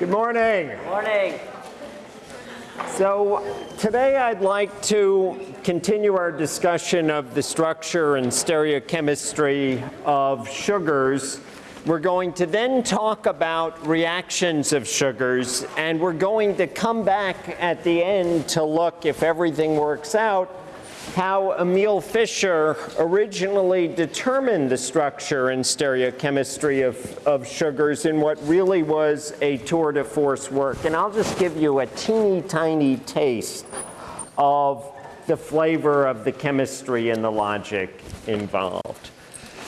Good morning. Morning. So today I'd like to continue our discussion of the structure and stereochemistry of sugars. We're going to then talk about reactions of sugars and we're going to come back at the end to look if everything works out how Emil Fischer originally determined the structure and stereochemistry of, of sugars in what really was a tour de force work. And I'll just give you a teeny tiny taste of the flavor of the chemistry and the logic involved.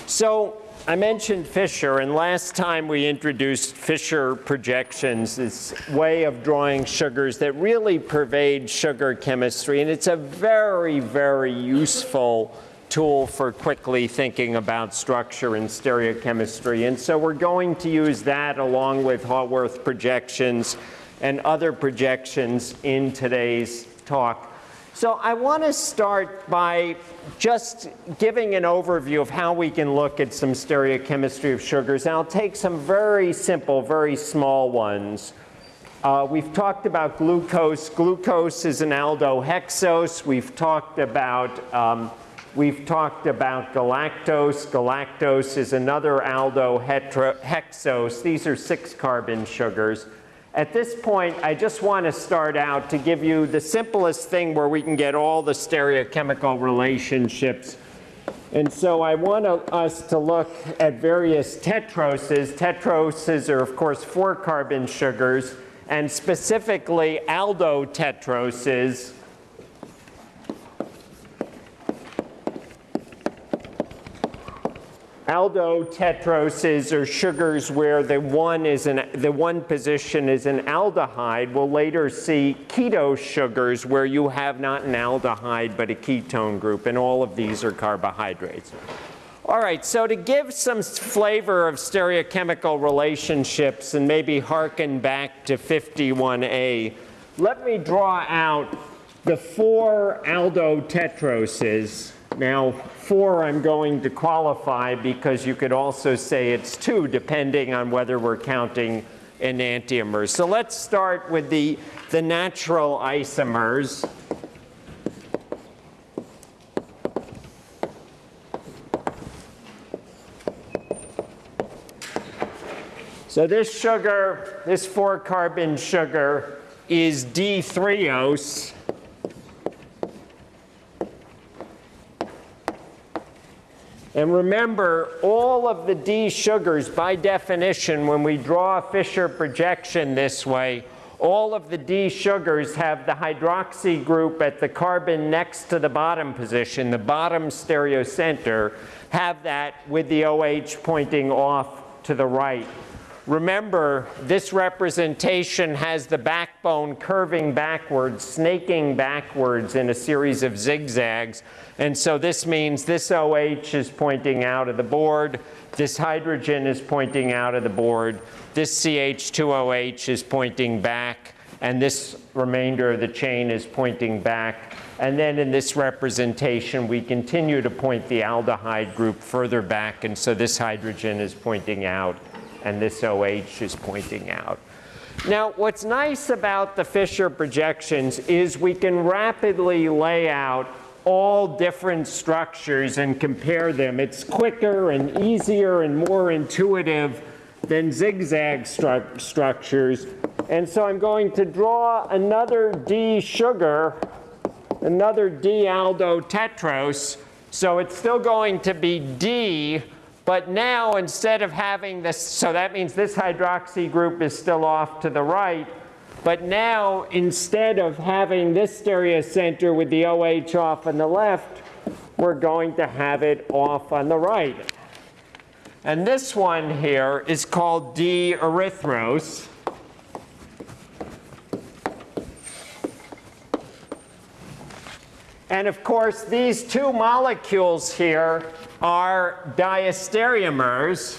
So I mentioned Fischer, and last time we introduced Fischer projections, this way of drawing sugars that really pervade sugar chemistry, and it's a very, very useful tool for quickly thinking about structure and stereochemistry. And so we're going to use that along with Haworth projections and other projections in today's talk. So I want to start by just giving an overview of how we can look at some stereochemistry of sugars. And I'll take some very simple, very small ones. Uh, we've talked about glucose. Glucose is an aldohexose. We've talked about um, We've talked about galactose. Galactose is another aldohexose. These are six carbon sugars. At this point, I just want to start out to give you the simplest thing where we can get all the stereochemical relationships. And so I want us to look at various tetroses. Tetroses are, of course, four carbon sugars, and specifically aldotetroses Aldotetroses are sugars where the one, is an, the one position is an aldehyde. We'll later see keto sugars where you have not an aldehyde but a ketone group, and all of these are carbohydrates. All right, so to give some flavor of stereochemical relationships and maybe harken back to 51A, let me draw out the four aldotetroses now, four I'm going to qualify because you could also say it's two depending on whether we're counting enantiomers. So let's start with the, the natural isomers. So this sugar, this four carbon sugar is D-threose. And remember, all of the D sugars, by definition, when we draw a Fischer projection this way, all of the D sugars have the hydroxy group at the carbon next to the bottom position, the bottom stereocenter, have that with the OH pointing off to the right. Remember, this representation has the backbone curving backwards, snaking backwards in a series of zigzags. And so this means this OH is pointing out of the board, this hydrogen is pointing out of the board, this CH2OH is pointing back, and this remainder of the chain is pointing back. And then in this representation, we continue to point the aldehyde group further back, and so this hydrogen is pointing out and this OH is pointing out. Now, what's nice about the Fischer projections is we can rapidly lay out all different structures and compare them. It's quicker and easier and more intuitive than zigzag stru structures. And so I'm going to draw another D sugar, another D aldotetrose. So it's still going to be D, but now instead of having this, so that means this hydroxy group is still off to the right. But now instead of having this stereocenter with the OH off on the left, we're going to have it off on the right. And this one here is called D-erythrose. And of course, these two molecules here are diastereomers.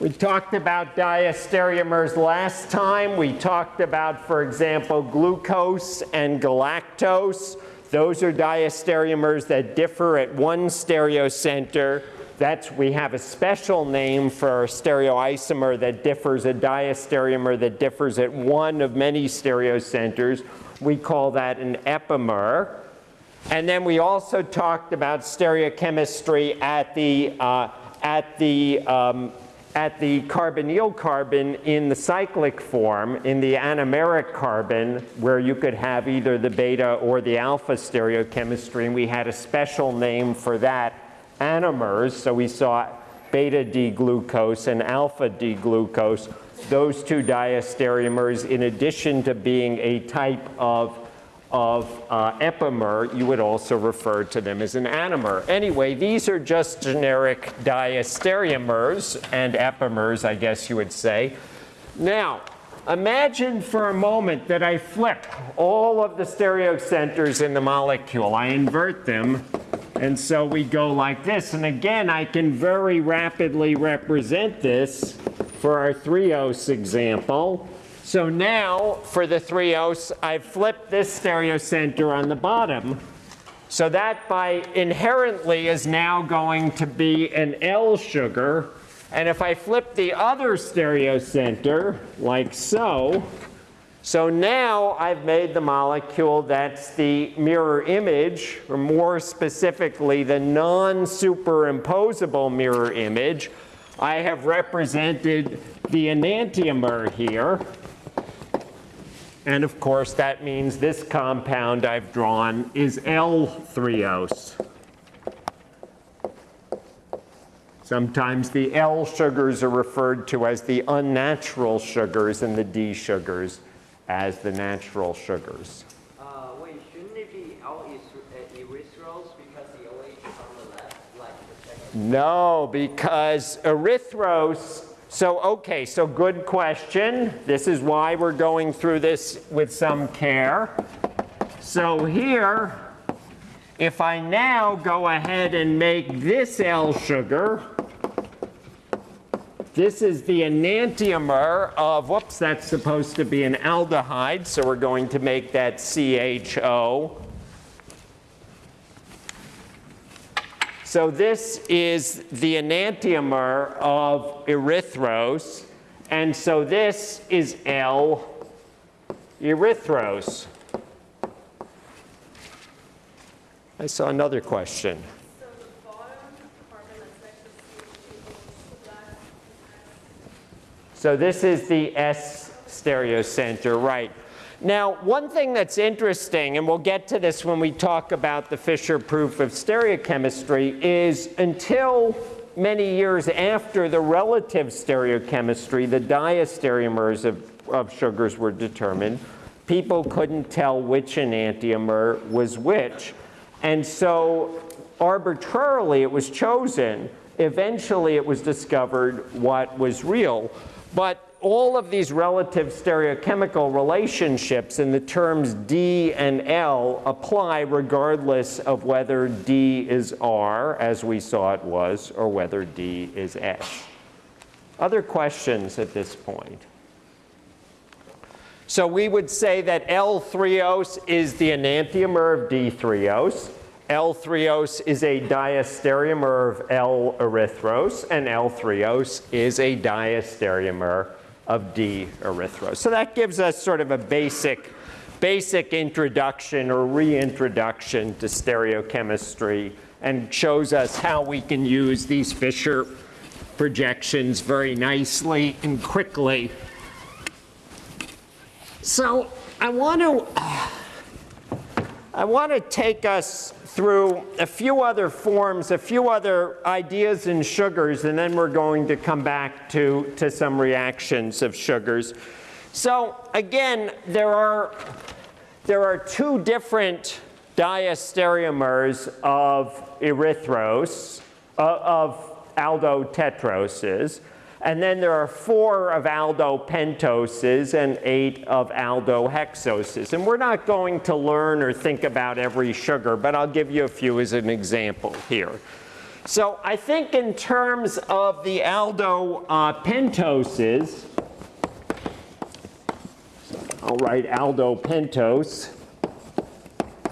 We talked about diastereomers last time. We talked about, for example, glucose and galactose. Those are diastereomers that differ at one stereocenter. That's, we have a special name for a stereoisomer that differs, a diastereomer that differs at one of many stereocenters. We call that an epimer. And then we also talked about stereochemistry at the, uh, at the um, at the carbonyl carbon in the cyclic form, in the anomeric carbon, where you could have either the beta or the alpha stereochemistry, and we had a special name for that, anomers, so we saw beta D-glucose and alpha D-glucose, those two diastereomers, in addition to being a type of of uh, epimer, you would also refer to them as an anomer. Anyway, these are just generic diastereomers and epimers, I guess you would say. Now, imagine for a moment that I flip all of the stereocenters in the molecule. I invert them, and so we go like this. And again, I can very rapidly represent this for our threose example. So now for the threose, I've flipped this stereocenter on the bottom. So that by inherently is now going to be an L sugar. And if I flip the other stereocenter like so, so now I've made the molecule that's the mirror image, or more specifically, the non-superimposable mirror image. I have represented the enantiomer here. And of course, that means this compound I've drawn is L-threose. Sometimes the L sugars are referred to as the unnatural sugars and the D sugars as the natural sugars. Uh, wait, shouldn't it be L erythrose because the OH on the left, like the? No, because erythrose so, okay, so good question. This is why we're going through this with some care. So here, if I now go ahead and make this L sugar, this is the enantiomer of, whoops, that's supposed to be an aldehyde, so we're going to make that CHO. So this is the enantiomer of erythrose. And so this is L erythrose. I saw another question. So the bottom carbon that's next to CH equals that So this is the S stereocenter, right. Now, one thing that's interesting, and we'll get to this when we talk about the Fischer proof of stereochemistry, is until many years after the relative stereochemistry, the diastereomers of, of sugars were determined, people couldn't tell which enantiomer was which. And so arbitrarily it was chosen. Eventually it was discovered what was real. But all of these relative stereochemical relationships in the terms D and L apply regardless of whether D is R, as we saw it was, or whether D is S. Other questions at this point? So we would say that L-threose is the enantiomer of D-threose. L-threose is a diastereomer of L-erythrose, and L-threose is a diastereomer of D-erythrose. So that gives us sort of a basic, basic introduction or reintroduction to stereochemistry and shows us how we can use these Fischer projections very nicely and quickly. So I want to I want to take us through a few other forms, a few other ideas in sugars, and then we're going to come back to, to some reactions of sugars. So again, there are, there are two different diastereomers of erythrose, uh, of aldotetroses. And then there are four of aldopentoses and eight of aldohexoses. And we're not going to learn or think about every sugar, but I'll give you a few as an example here. So I think in terms of the aldopentoses, uh, I'll write aldopentose.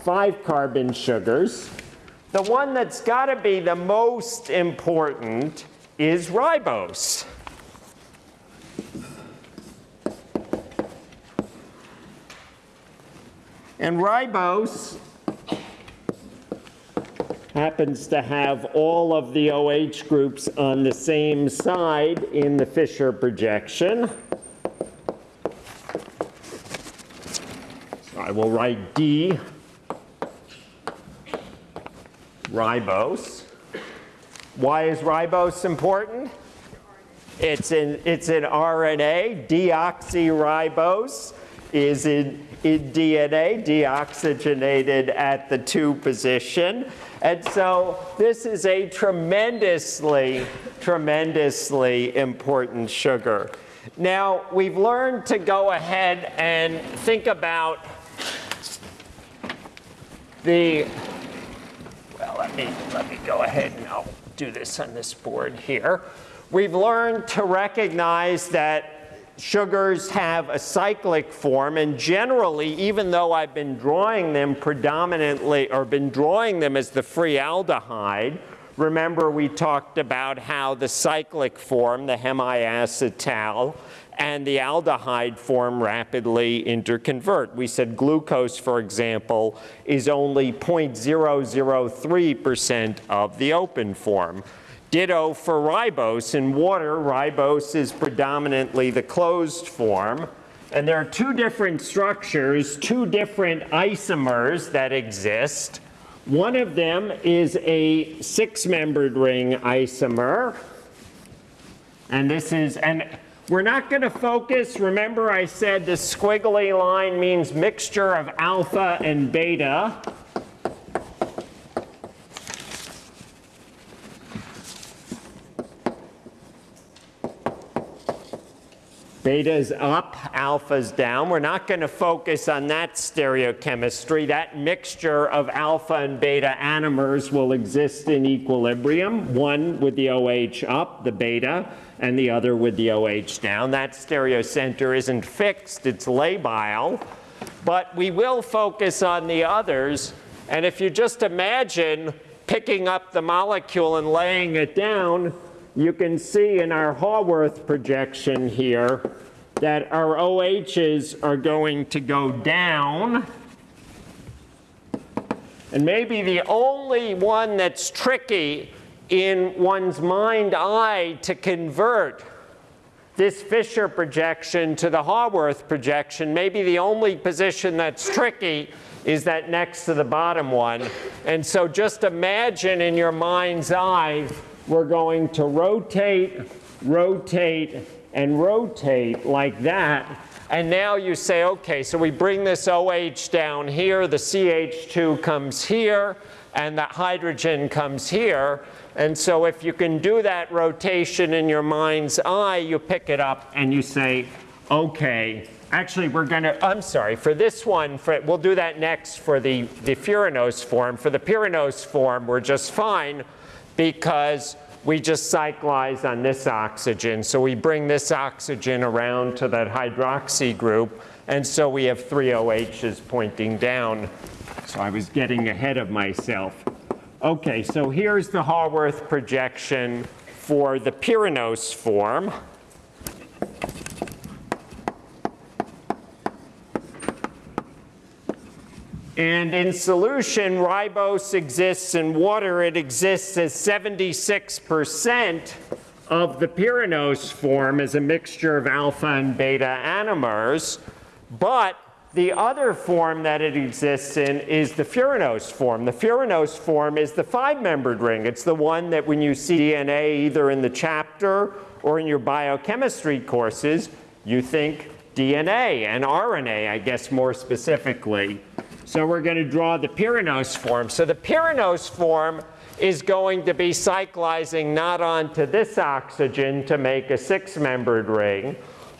five carbon sugars. The one that's got to be the most important is ribose. And ribose happens to have all of the OH groups on the same side in the Fischer projection. So I will write D ribose. Why is ribose important? It's in it's an RNA. Deoxyribose is in, in DNA, deoxygenated at the 2 position. And so this is a tremendously, tremendously important sugar. Now, we've learned to go ahead and think about the, well, let me, let me go ahead and I'll do this on this board here. We've learned to recognize that sugars have a cyclic form and generally even though I've been drawing them predominantly or been drawing them as the free aldehyde remember we talked about how the cyclic form the hemiacetal and the aldehyde form rapidly interconvert. We said glucose, for example, is only 0.003% of the open form. Ditto for ribose. In water, ribose is predominantly the closed form. And there are two different structures, two different isomers that exist. One of them is a six-membered ring isomer. And this is, and we're not going to focus, remember I said the squiggly line means mixture of alpha and beta. Beta's up, alpha's down. We're not going to focus on that stereochemistry. That mixture of alpha and beta anomers will exist in equilibrium, one with the OH up, the beta, and the other with the OH down. That stereocenter isn't fixed, it's labile. But we will focus on the others. And if you just imagine picking up the molecule and laying it down, you can see in our Haworth projection here that our OHs are going to go down. And maybe the only one that's tricky in one's mind eye to convert this Fischer projection to the Haworth projection, maybe the only position that's tricky is that next to the bottom one. And so just imagine in your mind's eye we're going to rotate, rotate, and rotate like that. And now you say, okay, so we bring this OH down here, the CH2 comes here, and the hydrogen comes here. And so if you can do that rotation in your mind's eye, you pick it up and you say, okay, actually we're going to, I'm sorry, for this one, for, we'll do that next for the, the furanose form. For the pyranose form, we're just fine because we just cyclize on this oxygen. So we bring this oxygen around to that hydroxy group, and so we have three OHs pointing down. So I was getting ahead of myself. Okay, so here's the Haworth projection for the pyranose form. And in solution, ribose exists in water. It exists as 76% of the pyranose form as a mixture of alpha and beta anomers. But the other form that it exists in is the furanose form. The furanose form is the five-membered ring. It's the one that when you see DNA either in the chapter or in your biochemistry courses, you think DNA and RNA, I guess more specifically. So we're going to draw the pyranose form. So the pyranose form is going to be cyclizing not onto this oxygen to make a six-membered ring,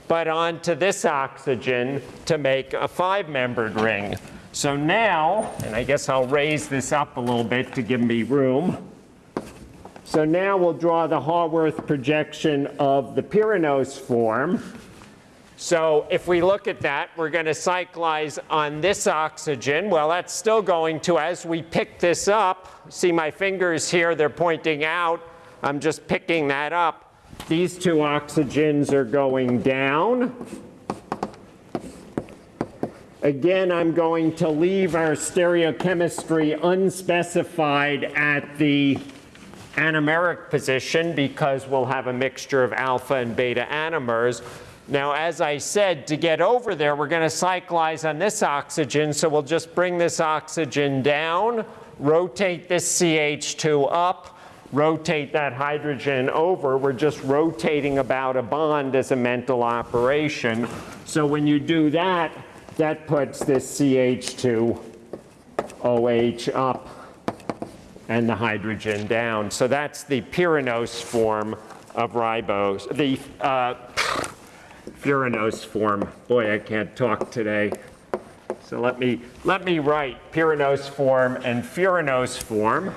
but onto this oxygen to make a five-membered ring. So now, and I guess I'll raise this up a little bit to give me room. So now we'll draw the Haworth projection of the pyranose form. So if we look at that, we're going to cyclize on this oxygen. Well, that's still going to, as we pick this up, see my fingers here, they're pointing out. I'm just picking that up. These two oxygens are going down. Again, I'm going to leave our stereochemistry unspecified at the anomeric position because we'll have a mixture of alpha and beta anomers. Now, as I said, to get over there, we're going to cyclize on this oxygen. So we'll just bring this oxygen down, rotate this CH2 up, rotate that hydrogen over. We're just rotating about a bond as a mental operation. So when you do that, that puts this CH2 OH up and the hydrogen down. So that's the pyranose form of ribose, the uh, furanose form. Boy, I can't talk today. So let me, let me write pyranose form and furanose form.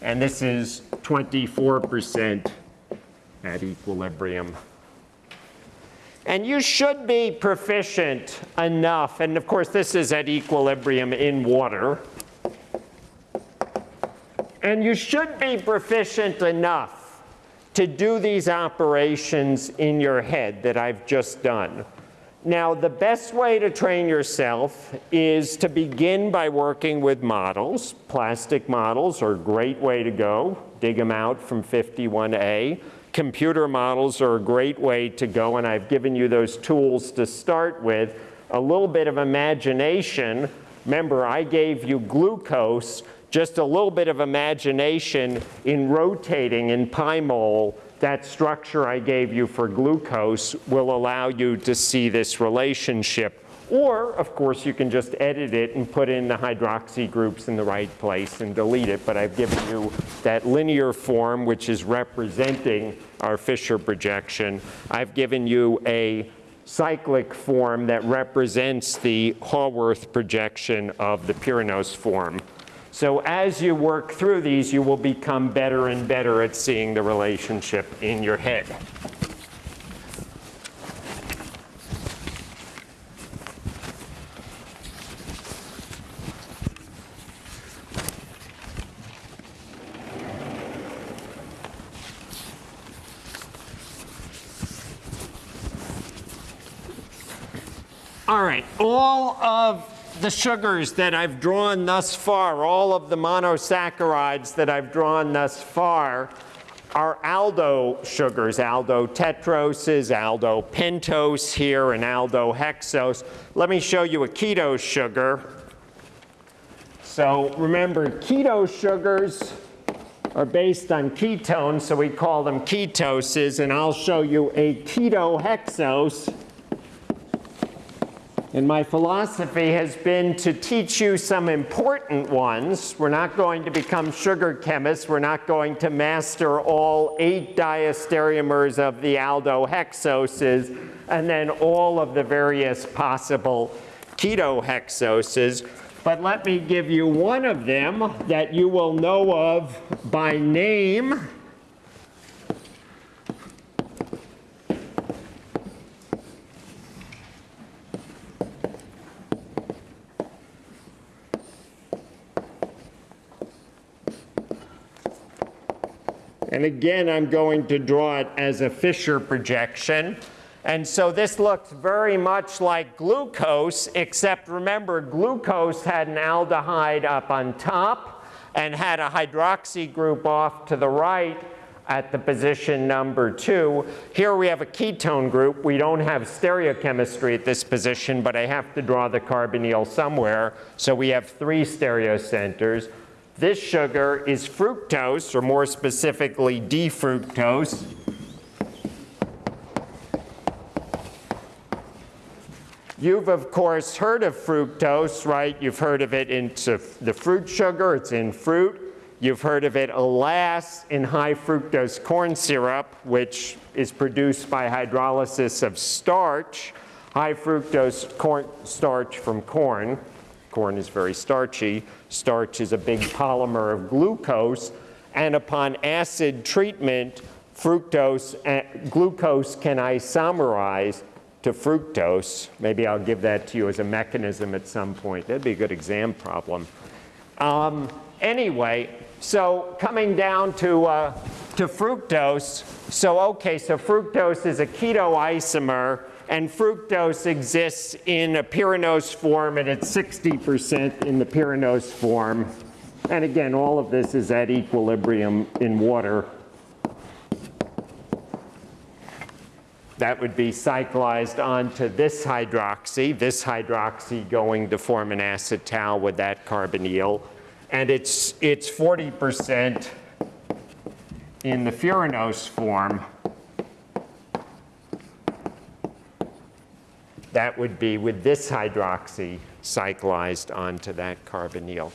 And this is 24% at equilibrium. And you should be proficient enough, and of course this is at equilibrium in water. And you should be proficient enough to do these operations in your head that I've just done. Now, the best way to train yourself is to begin by working with models. Plastic models are a great way to go. Dig them out from 51A. Computer models are a great way to go, and I've given you those tools to start with. A little bit of imagination. Remember, I gave you glucose just a little bit of imagination in rotating in PyMOL, that structure I gave you for glucose will allow you to see this relationship. Or, of course, you can just edit it and put in the hydroxy groups in the right place and delete it. But I've given you that linear form, which is representing our Fischer projection. I've given you a cyclic form that represents the Haworth projection of the Pyranose form. So as you work through these, you will become better and better at seeing the relationship in your head. All right, all of the sugars that I've drawn thus far, all of the monosaccharides that I've drawn thus far, are aldo sugars, aldo tetroses, aldo pentose here, and aldo hexose. Let me show you a keto sugar. So remember, keto sugars are based on ketones, so we call them ketoses, and I'll show you a keto hexose. And my philosophy has been to teach you some important ones. We're not going to become sugar chemists. We're not going to master all eight diastereomers of the aldohexoses and then all of the various possible ketohexoses. But let me give you one of them that you will know of by name. And again, I'm going to draw it as a Fischer projection. And so this looks very much like glucose, except remember, glucose had an aldehyde up on top and had a hydroxy group off to the right at the position number two. Here we have a ketone group. We don't have stereochemistry at this position, but I have to draw the carbonyl somewhere. So we have three stereocenters. This sugar is fructose, or more specifically D-fructose. You've, of course, heard of fructose, right? You've heard of it in the fruit sugar. It's in fruit. You've heard of it, alas, in high fructose corn syrup, which is produced by hydrolysis of starch, high fructose corn starch from corn. Corn is very starchy. Starch is a big polymer of glucose. And upon acid treatment, fructose, and glucose can isomerize to fructose. Maybe I'll give that to you as a mechanism at some point. That'd be a good exam problem. Um, anyway, so coming down to, uh, to fructose, so okay, so fructose is a keto isomer, and fructose exists in a pyranose form, and it's 60% in the pyranose form. And again, all of this is at equilibrium in water. That would be cyclized onto this hydroxy, this hydroxy going to form an acetal with that carbonyl. And it's, it's 40% in the furanose form. That would be with this hydroxy cyclized onto that carbonyl.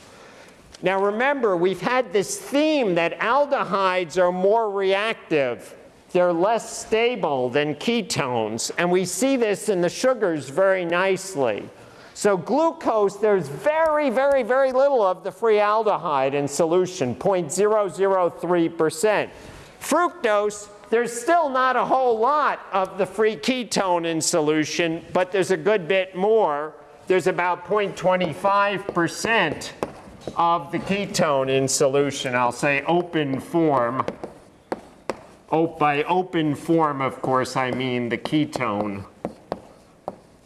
Now remember, we've had this theme that aldehydes are more reactive. They're less stable than ketones, and we see this in the sugars very nicely. So glucose, there's very, very, very little of the free aldehyde in solution, 0.003%. Fructose, there's still not a whole lot of the free ketone in solution, but there's a good bit more. There's about 0.25% of the ketone in solution. I'll say open form. Oh, by open form, of course, I mean the ketone.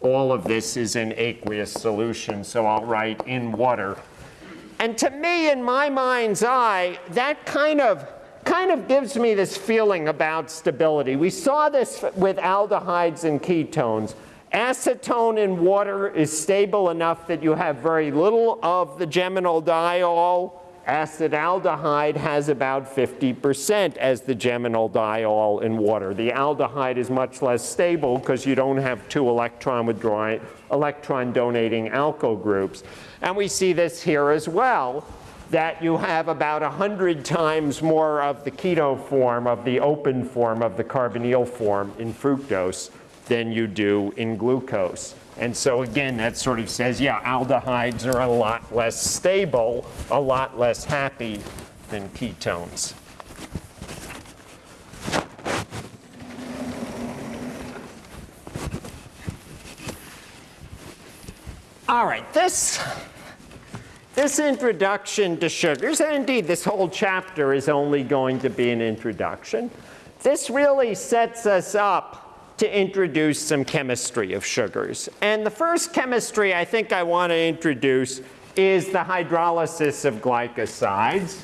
All of this is in aqueous solution, so I'll write in water. And to me, in my mind's eye, that kind of kind of gives me this feeling about stability. We saw this with aldehydes and ketones. Acetone in water is stable enough that you have very little of the geminal diol. Acetaldehyde has about 50% as the geminal diol in water. The aldehyde is much less stable because you don't have two electron withdrawing, electron donating alkyl groups. And we see this here as well that you have about 100 times more of the keto form, of the open form, of the carbonyl form in fructose than you do in glucose. And so again, that sort of says, yeah, aldehydes are a lot less stable, a lot less happy than ketones. All right, this this introduction to sugars, and indeed this whole chapter is only going to be an introduction, this really sets us up to introduce some chemistry of sugars. And the first chemistry I think I want to introduce is the hydrolysis of glycosides.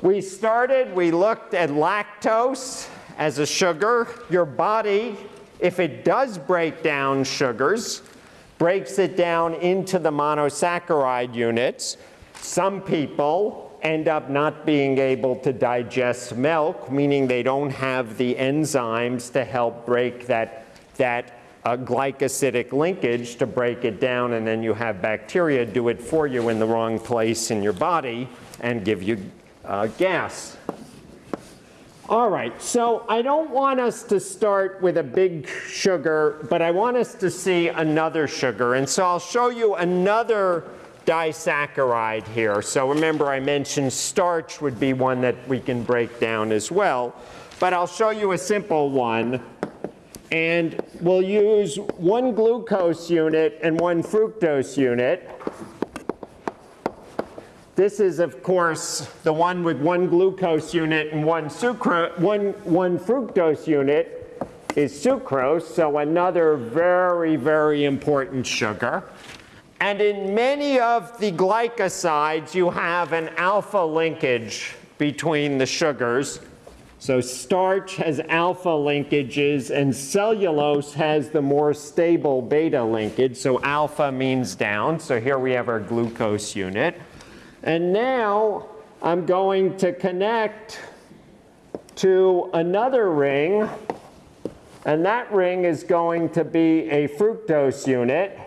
We started, we looked at lactose as a sugar. Your body, if it does break down sugars, breaks it down into the monosaccharide units. Some people end up not being able to digest milk, meaning they don't have the enzymes to help break that, that uh, glycosidic linkage to break it down, and then you have bacteria do it for you in the wrong place in your body and give you uh, gas. All right, so I don't want us to start with a big sugar, but I want us to see another sugar. And so I'll show you another disaccharide here. So remember I mentioned starch would be one that we can break down as well. But I'll show you a simple one. And we'll use one glucose unit and one fructose unit. This is, of course, the one with one glucose unit and one, sucra one, one fructose unit is sucrose, so another very, very important sugar. And in many of the glycosides, you have an alpha linkage between the sugars. So starch has alpha linkages, and cellulose has the more stable beta linkage. So alpha means down. So here we have our glucose unit. And now I'm going to connect to another ring, and that ring is going to be a fructose unit.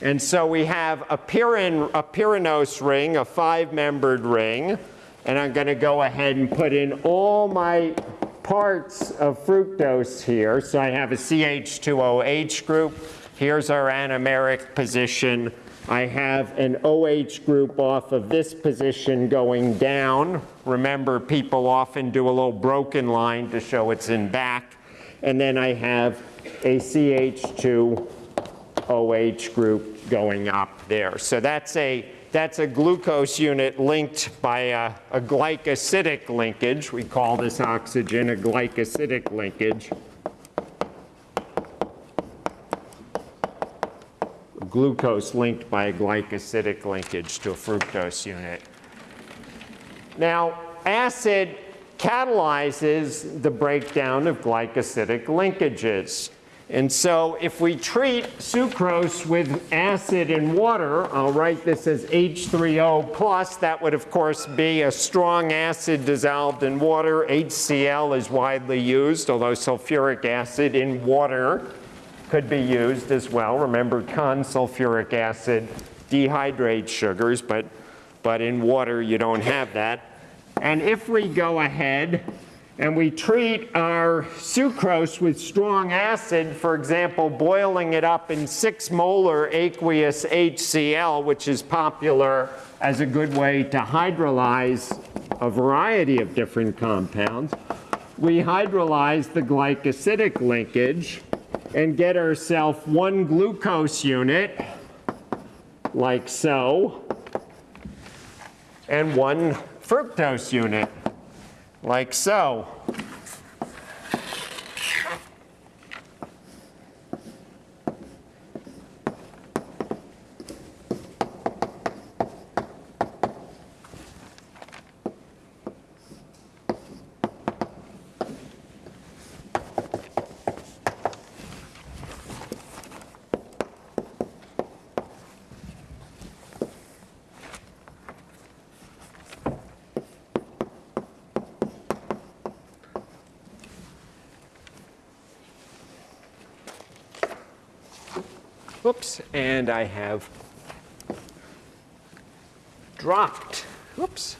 And so we have a, pyrin, a pyranose ring, a five-membered ring, and I'm going to go ahead and put in all my parts of fructose here. So I have a CH2OH group. Here's our anomeric position. I have an OH group off of this position going down. Remember, people often do a little broken line to show it's in back. And then I have a CH2 OH group going up there. So that's a, that's a glucose unit linked by a, a glycosidic linkage. We call this oxygen a glycosidic linkage. Glucose linked by a glycosidic linkage to a fructose unit. Now, acid catalyzes the breakdown of glycosidic linkages. And so if we treat sucrose with acid and water, I'll write this as H3O plus. That would, of course, be a strong acid dissolved in water. HCl is widely used, although sulfuric acid in water could be used as well. Remember, consulfuric acid dehydrates sugars, but, but in water you don't have that. And if we go ahead and we treat our sucrose with strong acid, for example, boiling it up in 6 molar aqueous HCl, which is popular as a good way to hydrolyze a variety of different compounds, we hydrolyze the glycosidic linkage and get ourselves one glucose unit, like so, and one fructose unit, like so. Oops, and I have dropped, oops.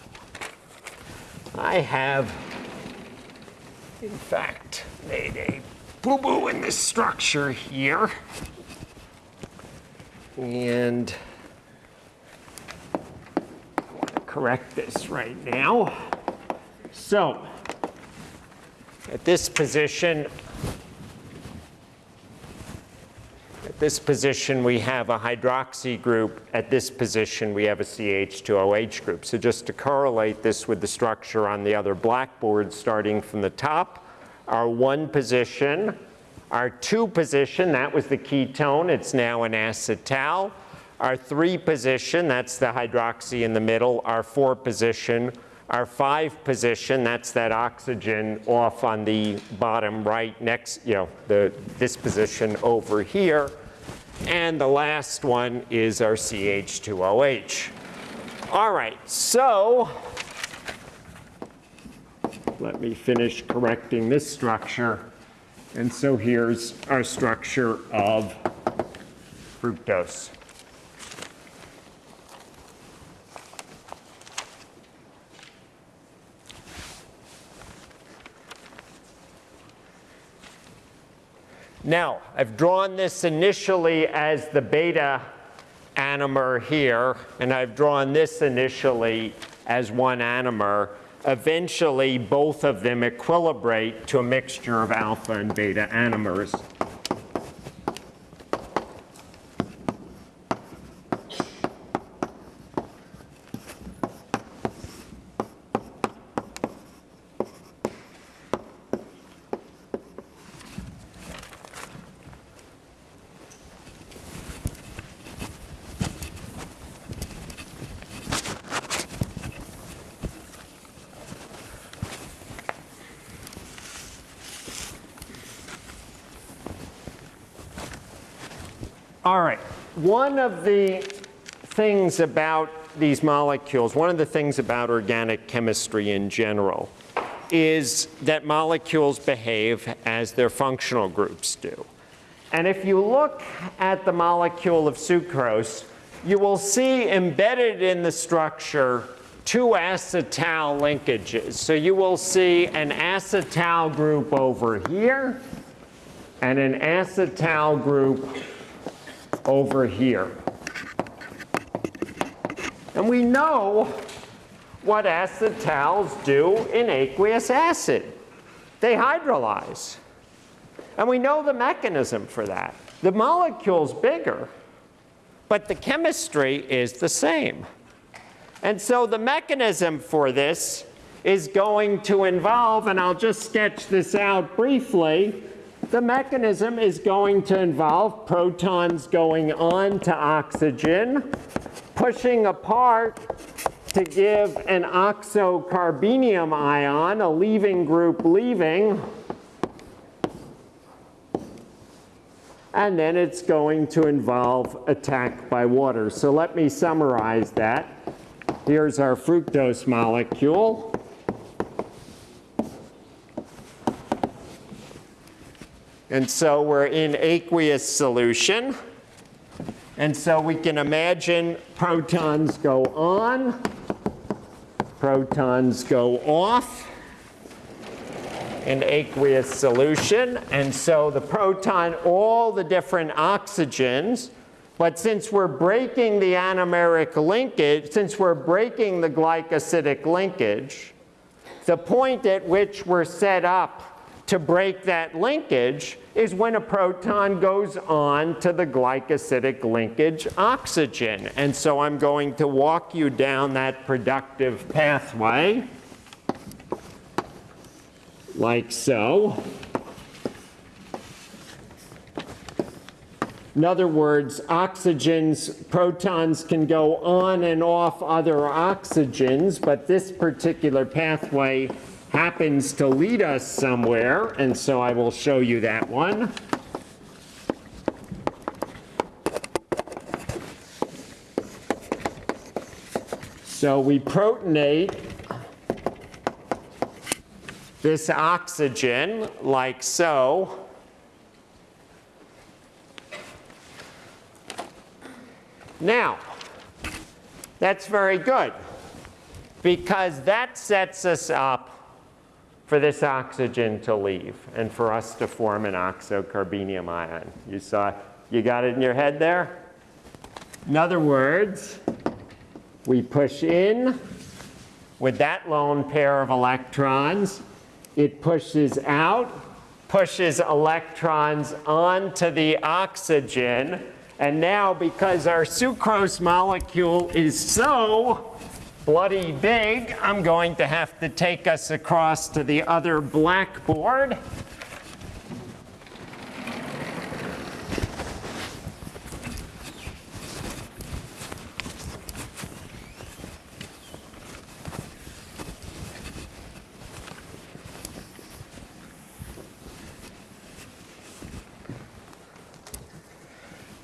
I have, in fact, made a boo-boo in this structure here. And I want to correct this right now. So, at this position, At this position, we have a hydroxy group. At this position, we have a CH2OH group. So just to correlate this with the structure on the other blackboard, starting from the top, our one position, our two position, that was the ketone. It's now an acetal. Our three position, that's the hydroxy in the middle. Our four position, our five position, that's that oxygen off on the bottom right next, you know, the, this position over here. And the last one is our CH2OH. All right, so let me finish correcting this structure. And so here's our structure of fructose. Now, I've drawn this initially as the beta anomer here, and I've drawn this initially as one anomer. Eventually, both of them equilibrate to a mixture of alpha and beta anomers. All right. One of the things about these molecules, one of the things about organic chemistry in general, is that molecules behave as their functional groups do. And if you look at the molecule of sucrose, you will see embedded in the structure two acetal linkages. So you will see an acetal group over here and an acetal group over here. And we know what acetals do in aqueous acid. They hydrolyze. And we know the mechanism for that. The molecule's bigger, but the chemistry is the same. And so the mechanism for this is going to involve, and I'll just sketch this out briefly, the mechanism is going to involve protons going on to oxygen, pushing apart to give an oxocarbenium ion, a leaving group leaving, and then it's going to involve attack by water. So let me summarize that. Here's our fructose molecule. And so we're in aqueous solution. And so we can imagine protons go on, protons go off in aqueous solution. And so the proton, all the different oxygens, but since we're breaking the anomeric linkage, since we're breaking the glycosidic linkage, the point at which we're set up to break that linkage is when a proton goes on to the glycosidic linkage oxygen. And so I'm going to walk you down that productive pathway like so. In other words, oxygens, protons can go on and off other oxygens, but this particular pathway happens to lead us somewhere, and so I will show you that one. So we protonate this oxygen like so. Now, that's very good because that sets us up for this oxygen to leave and for us to form an oxocarbenium ion. You saw, you got it in your head there? In other words, we push in with that lone pair of electrons. It pushes out, pushes electrons onto the oxygen. And now, because our sucrose molecule is so bloody big, I'm going to have to take us across to the other blackboard.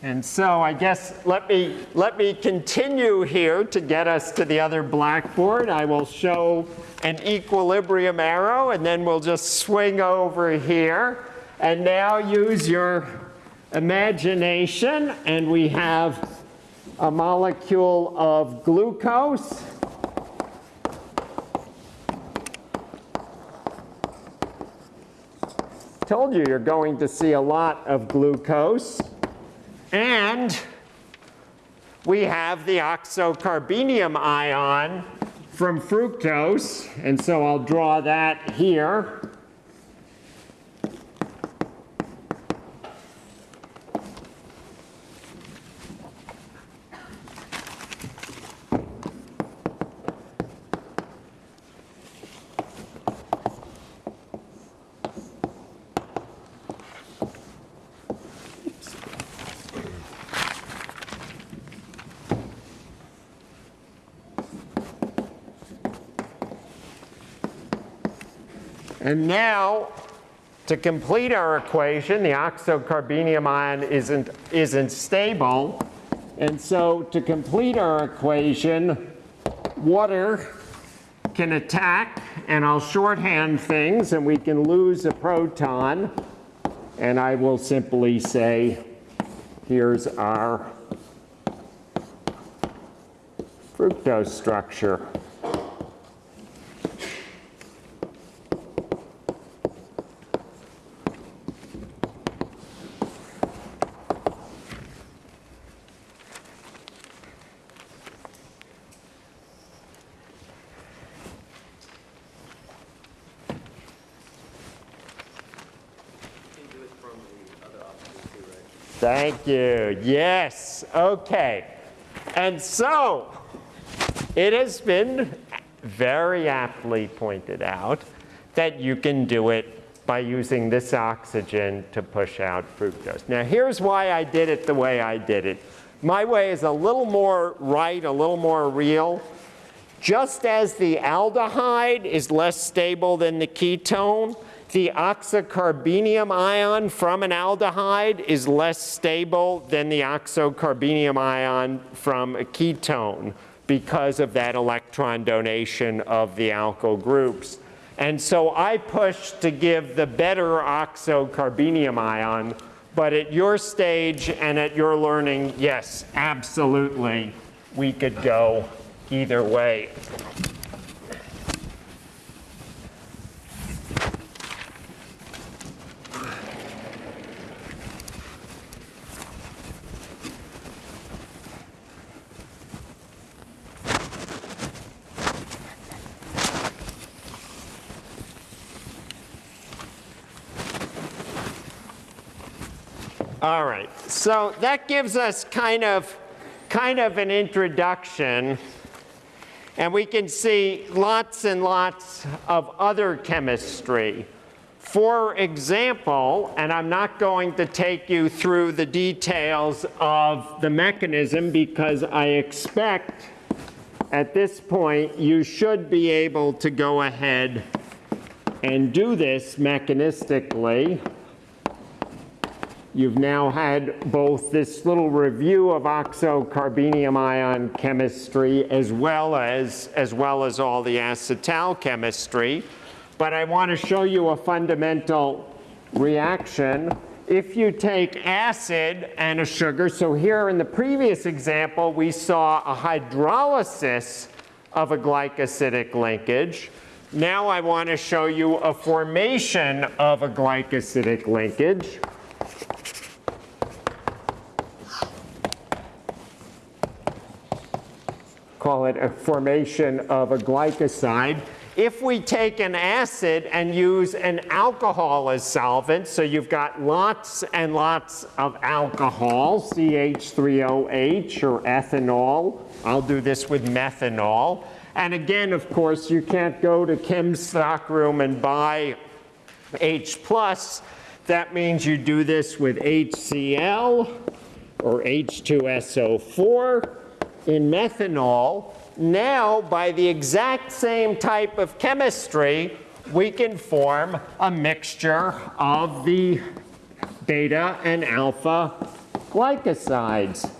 And so I guess let me, let me continue here to get us to the other blackboard. I will show an equilibrium arrow and then we'll just swing over here. And now use your imagination and we have a molecule of glucose. Told you you're going to see a lot of glucose. And we have the oxocarbenium ion from fructose. And so I'll draw that here. And now, to complete our equation, the oxocarbenium ion isn't, isn't stable. And so to complete our equation, water can attack, and I'll shorthand things, and we can lose a proton. And I will simply say, here's our fructose structure. Thank you. Yes. Okay. And so it has been very aptly pointed out that you can do it by using this oxygen to push out fructose. Now here's why I did it the way I did it. My way is a little more right, a little more real. Just as the aldehyde is less stable than the ketone, the oxocarbenium ion from an aldehyde is less stable than the oxocarbenium ion from a ketone because of that electron donation of the alkyl groups. And so I pushed to give the better oxocarbenium ion, but at your stage and at your learning, yes, absolutely, we could go either way. All right, so that gives us kind of, kind of an introduction. And we can see lots and lots of other chemistry. For example, and I'm not going to take you through the details of the mechanism because I expect at this point you should be able to go ahead and do this mechanistically. You've now had both this little review of oxocarbenium ion chemistry as well as, as well as all the acetal chemistry. But I want to show you a fundamental reaction. If you take acid and a sugar, so here in the previous example, we saw a hydrolysis of a glycosidic linkage. Now I want to show you a formation of a glycosidic linkage. Call it a formation of a glycoside. If we take an acid and use an alcohol as solvent, so you've got lots and lots of alcohol, CH3OH or ethanol. I'll do this with methanol. And again, of course, you can't go to Kim's stockroom and buy H+. That means you do this with HCl or H2SO4 in methanol, now by the exact same type of chemistry, we can form a mixture of the beta and alpha glycosides.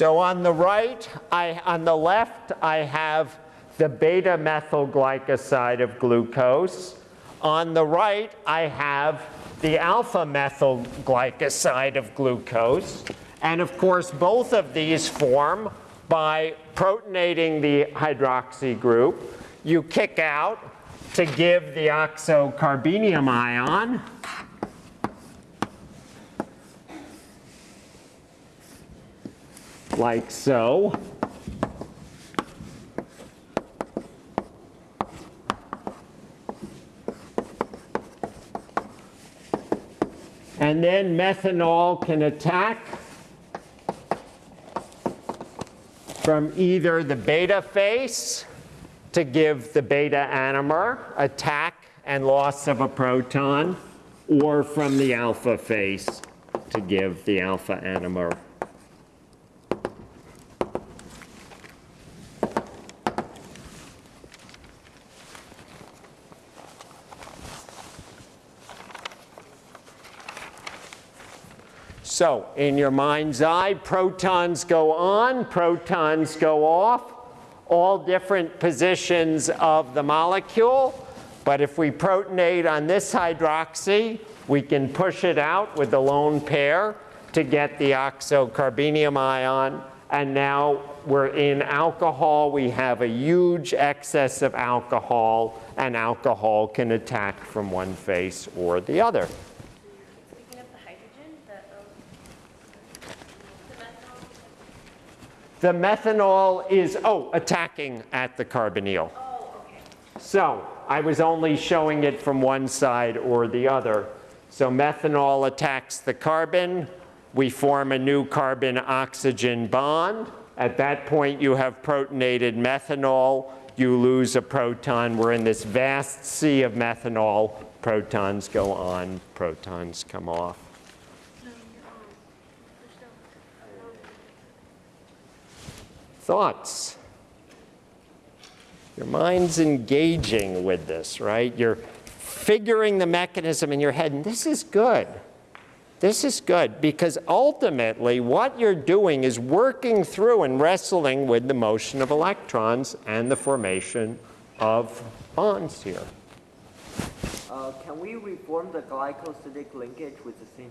So on the right, I, on the left, I have the beta methyl glycoside of glucose. On the right, I have the alpha methyl glycoside of glucose. And of course, both of these form by protonating the hydroxy group. You kick out to give the oxocarbenium ion. Like so. And then methanol can attack from either the beta face to give the beta anomer, attack and loss of a proton, or from the alpha face to give the alpha anomer. So in your mind's eye, protons go on, protons go off, all different positions of the molecule. But if we protonate on this hydroxy, we can push it out with the lone pair to get the oxocarbenium ion. And now we're in alcohol. We have a huge excess of alcohol, and alcohol can attack from one face or the other. Speaking of the hydrogen, the, um, the methanol, is, oh, attacking at the carbonyl. oh, okay. So I was only showing it from one side or the other. So methanol attacks the carbon. We form a new carbon-oxygen bond. At that point, you have protonated methanol. You lose a proton. We're in this vast sea of methanol. Protons go on, protons come off. Thoughts? Your mind's engaging with this, right? You're figuring the mechanism in your head, and this is good. This is good because ultimately what you're doing is working through and wrestling with the motion of electrons and the formation of bonds here. Uh, can we reform the glycosidic linkage with the same,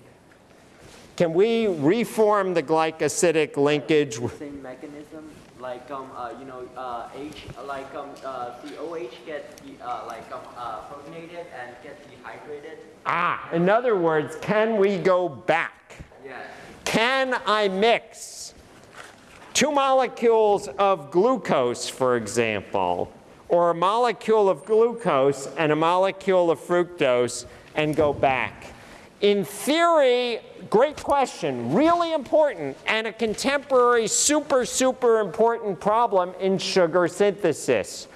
Can we reform the glycosidic linkage? the same mechanism? Like, um, uh, you know, uh, H, like, um, uh, the OH get, de- uh, like, um, uh, protonated and get dehydrated? Ah, in other words, can we go back? Yes. Can I mix two molecules of glucose, for example, or a molecule of glucose and a molecule of fructose and go back? In theory, great question, really important, and a contemporary super, super important problem in sugar synthesis.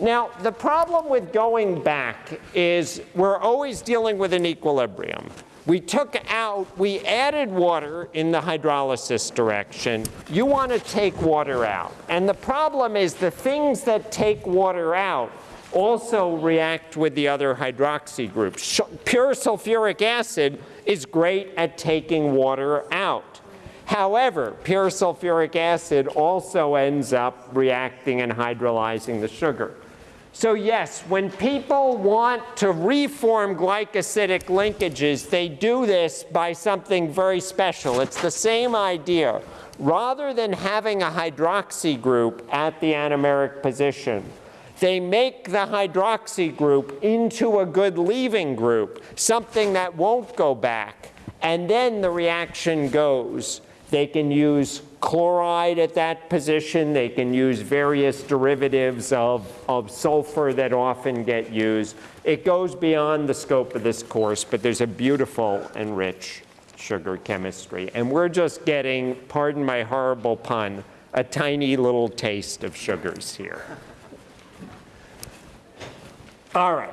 Now, the problem with going back is we're always dealing with an equilibrium. We took out, we added water in the hydrolysis direction. You want to take water out. And the problem is the things that take water out also react with the other hydroxy groups. Pure sulfuric acid is great at taking water out. However, pure sulfuric acid also ends up reacting and hydrolyzing the sugar. So yes, when people want to reform glycosidic linkages, they do this by something very special. It's the same idea. Rather than having a hydroxy group at the anomeric position, they make the hydroxy group into a good leaving group, something that won't go back. And then the reaction goes. They can use chloride at that position. They can use various derivatives of, of sulfur that often get used. It goes beyond the scope of this course, but there's a beautiful and rich sugar chemistry. And we're just getting, pardon my horrible pun, a tiny little taste of sugars here. All right.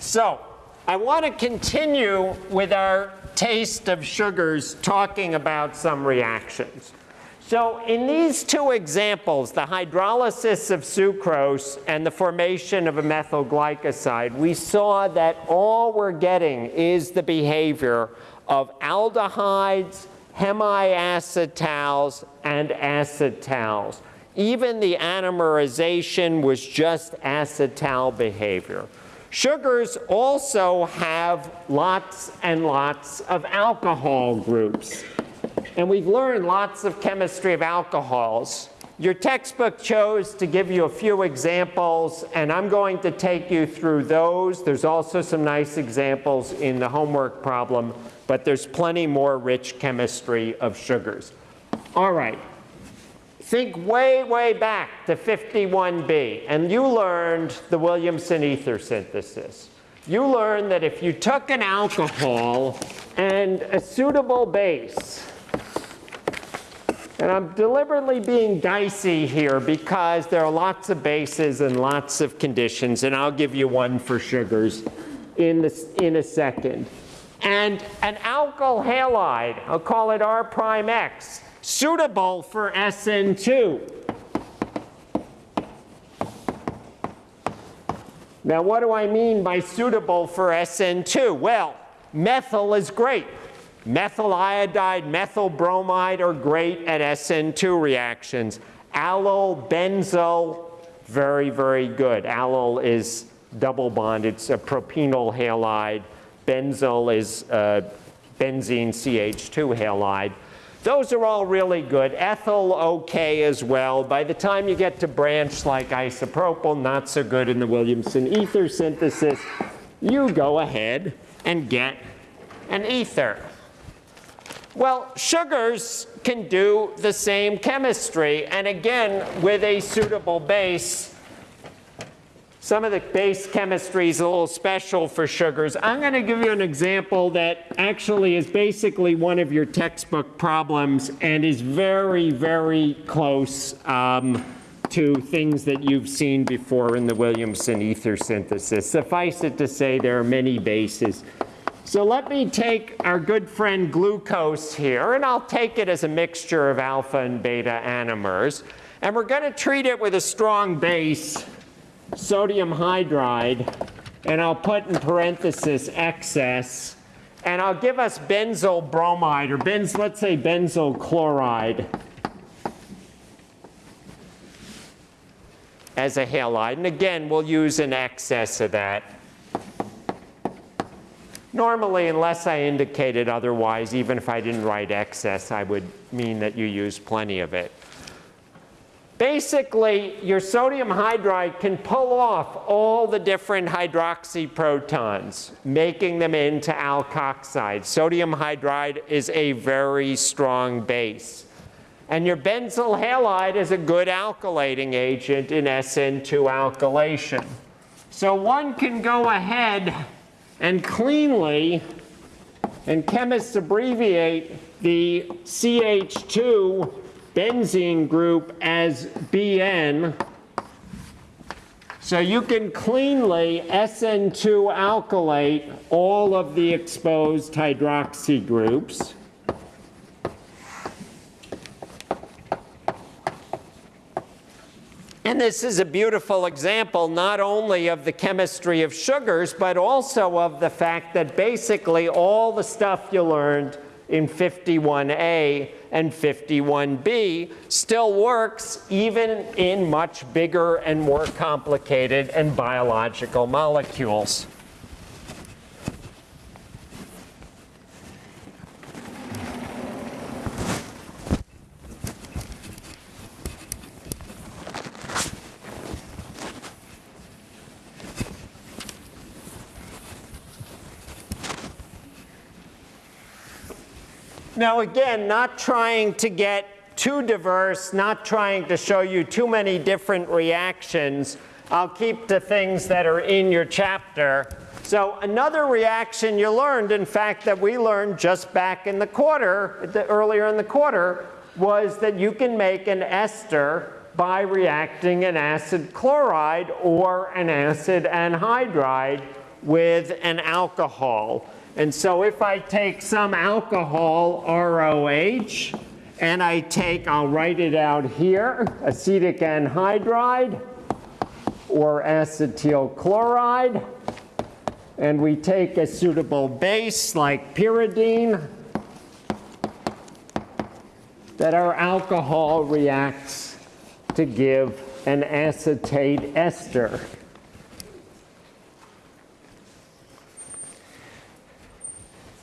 So I want to continue with our taste of sugars talking about some reactions. So in these two examples, the hydrolysis of sucrose and the formation of a methyl glycoside, we saw that all we're getting is the behavior of aldehydes, hemiacetals, and acetals. Even the anomerization was just acetal behavior. Sugars also have lots and lots of alcohol groups. And we've learned lots of chemistry of alcohols. Your textbook chose to give you a few examples, and I'm going to take you through those. There's also some nice examples in the homework problem, but there's plenty more rich chemistry of sugars. All right. Think way, way back to 51B, and you learned the Williamson ether synthesis. You learned that if you took an alcohol and a suitable base, and I'm deliberately being dicey here because there are lots of bases and lots of conditions, and I'll give you one for sugars in, in a second. And an alkyl halide, I'll call it R prime X, suitable for SN2. Now, what do I mean by suitable for SN2? Well, methyl is great. Methyl iodide, methyl bromide are great at SN2 reactions. Allyl, benzyl, very, very good. Allyl is double bond. It's a propenyl halide. Benzyl is uh, benzene CH2 halide. Those are all really good. Ethyl, okay as well. By the time you get to branch like isopropyl, not so good in the Williamson ether synthesis. You go ahead and get an ether. Well, sugars can do the same chemistry, and again, with a suitable base. Some of the base chemistry is a little special for sugars. I'm going to give you an example that actually is basically one of your textbook problems and is very, very close um, to things that you've seen before in the Williamson ether synthesis. Suffice it to say, there are many bases. So let me take our good friend glucose here, and I'll take it as a mixture of alpha and beta anomers. And we're going to treat it with a strong base, sodium hydride, and I'll put in parenthesis excess, and I'll give us benzyl bromide, or benz, let's say benzyl chloride as a halide. And again, we'll use an excess of that. Normally, unless I indicated otherwise, even if I didn't write excess, I would mean that you use plenty of it. Basically, your sodium hydride can pull off all the different hydroxy protons, making them into alkoxide. Sodium hydride is a very strong base. And your benzyl halide is a good alkylating agent in SN2 alkylation. So one can go ahead and cleanly, and chemists abbreviate the CH2 benzene group as BN. So you can cleanly SN2 alkylate all of the exposed hydroxy groups. And this is a beautiful example not only of the chemistry of sugars, but also of the fact that basically all the stuff you learned in 51A and 51B still works even in much bigger and more complicated and biological molecules. Now again, not trying to get too diverse, not trying to show you too many different reactions. I'll keep to things that are in your chapter. So another reaction you learned, in fact, that we learned just back in the quarter, the, earlier in the quarter, was that you can make an ester by reacting an acid chloride or an acid anhydride with an alcohol. And so if I take some alcohol, ROH, and I take, I'll write it out here, acetic anhydride or acetyl chloride, and we take a suitable base like pyridine, that our alcohol reacts to give an acetate ester.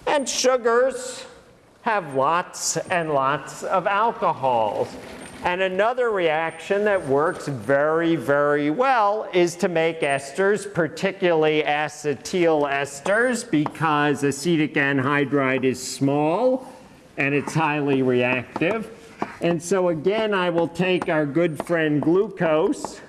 And sugars have lots and lots of alcohols. And another reaction that works very, very well is to make esters, particularly acetyl esters, because acetic anhydride is small and it's highly reactive. And so again, I will take our good friend glucose,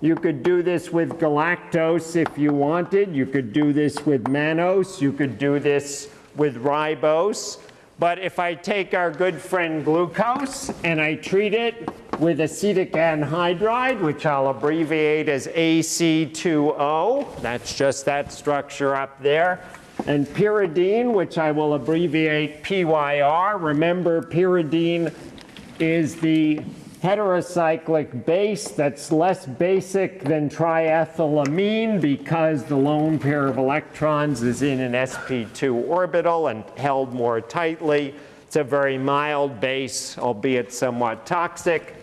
you could do this with galactose if you wanted. You could do this with mannose. You could do this with ribose. But if I take our good friend glucose and I treat it with acetic anhydride, which I'll abbreviate as AC2O, that's just that structure up there, and pyridine, which I will abbreviate PYR. Remember, pyridine is the heterocyclic base that's less basic than triethylamine because the lone pair of electrons is in an sp2 orbital and held more tightly. It's a very mild base, albeit somewhat toxic.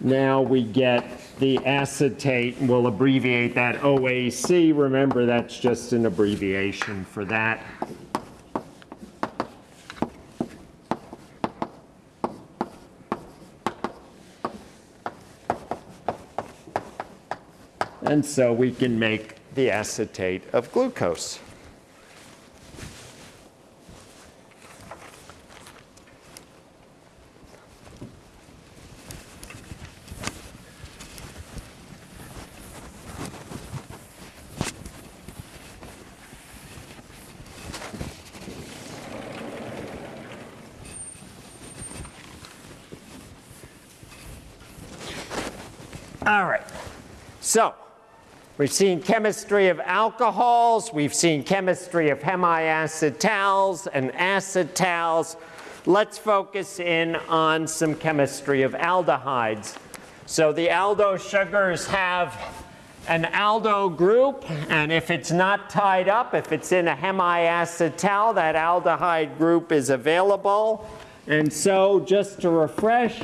now we get the acetate, and we'll abbreviate that OAC. Remember, that's just an abbreviation for that. And so we can make the acetate of glucose. All right. So we've seen chemistry of alcohols, we've seen chemistry of hemiacetals and acetals. Let's focus in on some chemistry of aldehydes. So the aldo sugars have an aldo group, and if it's not tied up, if it's in a hemiacetal, that aldehyde group is available. And so just to refresh,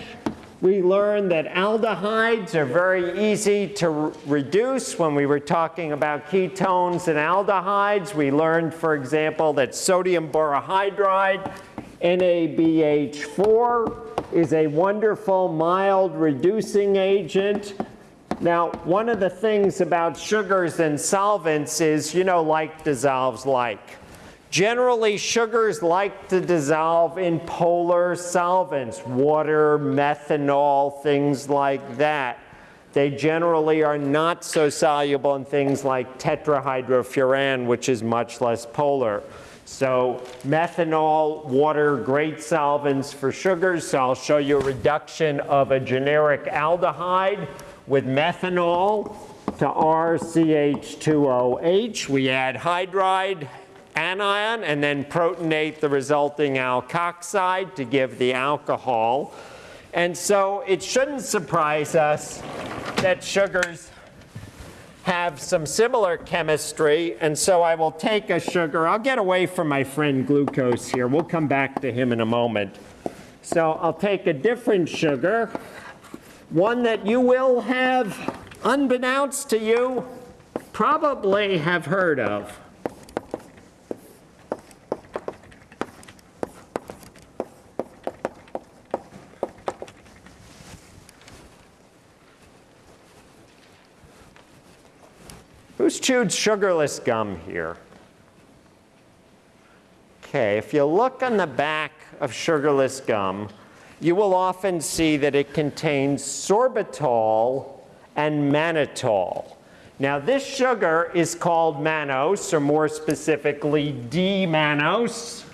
we learned that aldehydes are very easy to re reduce when we were talking about ketones and aldehydes. We learned, for example, that sodium borohydride, NABH4, is a wonderful mild reducing agent. Now, one of the things about sugars and solvents is, you know, like dissolves like. Generally, sugars like to dissolve in polar solvents, water, methanol, things like that. They generally are not so soluble in things like tetrahydrofuran, which is much less polar. So methanol, water, great solvents for sugars. So I'll show you a reduction of a generic aldehyde with methanol to RCH2OH. We add hydride anion and then protonate the resulting alkoxide to give the alcohol. And so it shouldn't surprise us that sugars have some similar chemistry. And so I will take a sugar. I'll get away from my friend glucose here. We'll come back to him in a moment. So I'll take a different sugar, one that you will have, unbeknownst to you, probably have heard of. Who's chewed sugarless gum here? Okay, if you look on the back of sugarless gum, you will often see that it contains sorbitol and mannitol. Now this sugar is called mannose, or more specifically D-mannose.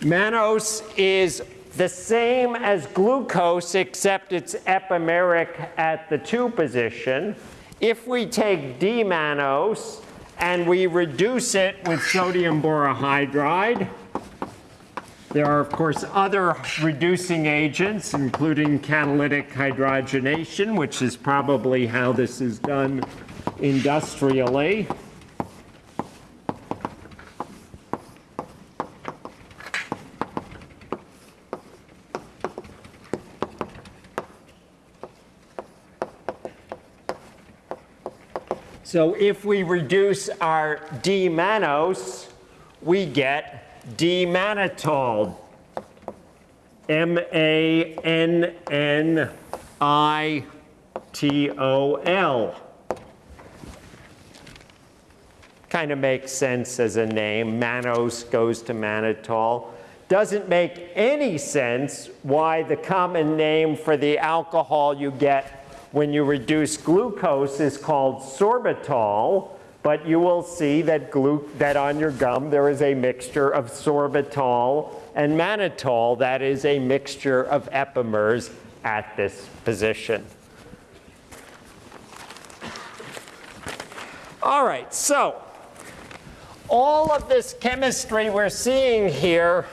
Mannose is the same as glucose except it's epimeric at the 2 position. If we take D-mannose and we reduce it with sodium borohydride, there are, of course, other reducing agents, including catalytic hydrogenation, which is probably how this is done industrially. So if we reduce our D-mannose, we get D-mannitol. M-A-N-N-I-T-O-L. Kind of makes sense as a name. Mannose goes to mannitol. Doesn't make any sense why the common name for the alcohol you get when you reduce glucose is called sorbitol, but you will see that, that on your gum there is a mixture of sorbitol and mannitol. That is a mixture of epimers at this position. All right, so all of this chemistry we're seeing here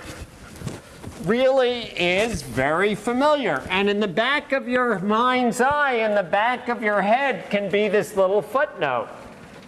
really is very familiar. And in the back of your mind's eye, in the back of your head can be this little footnote.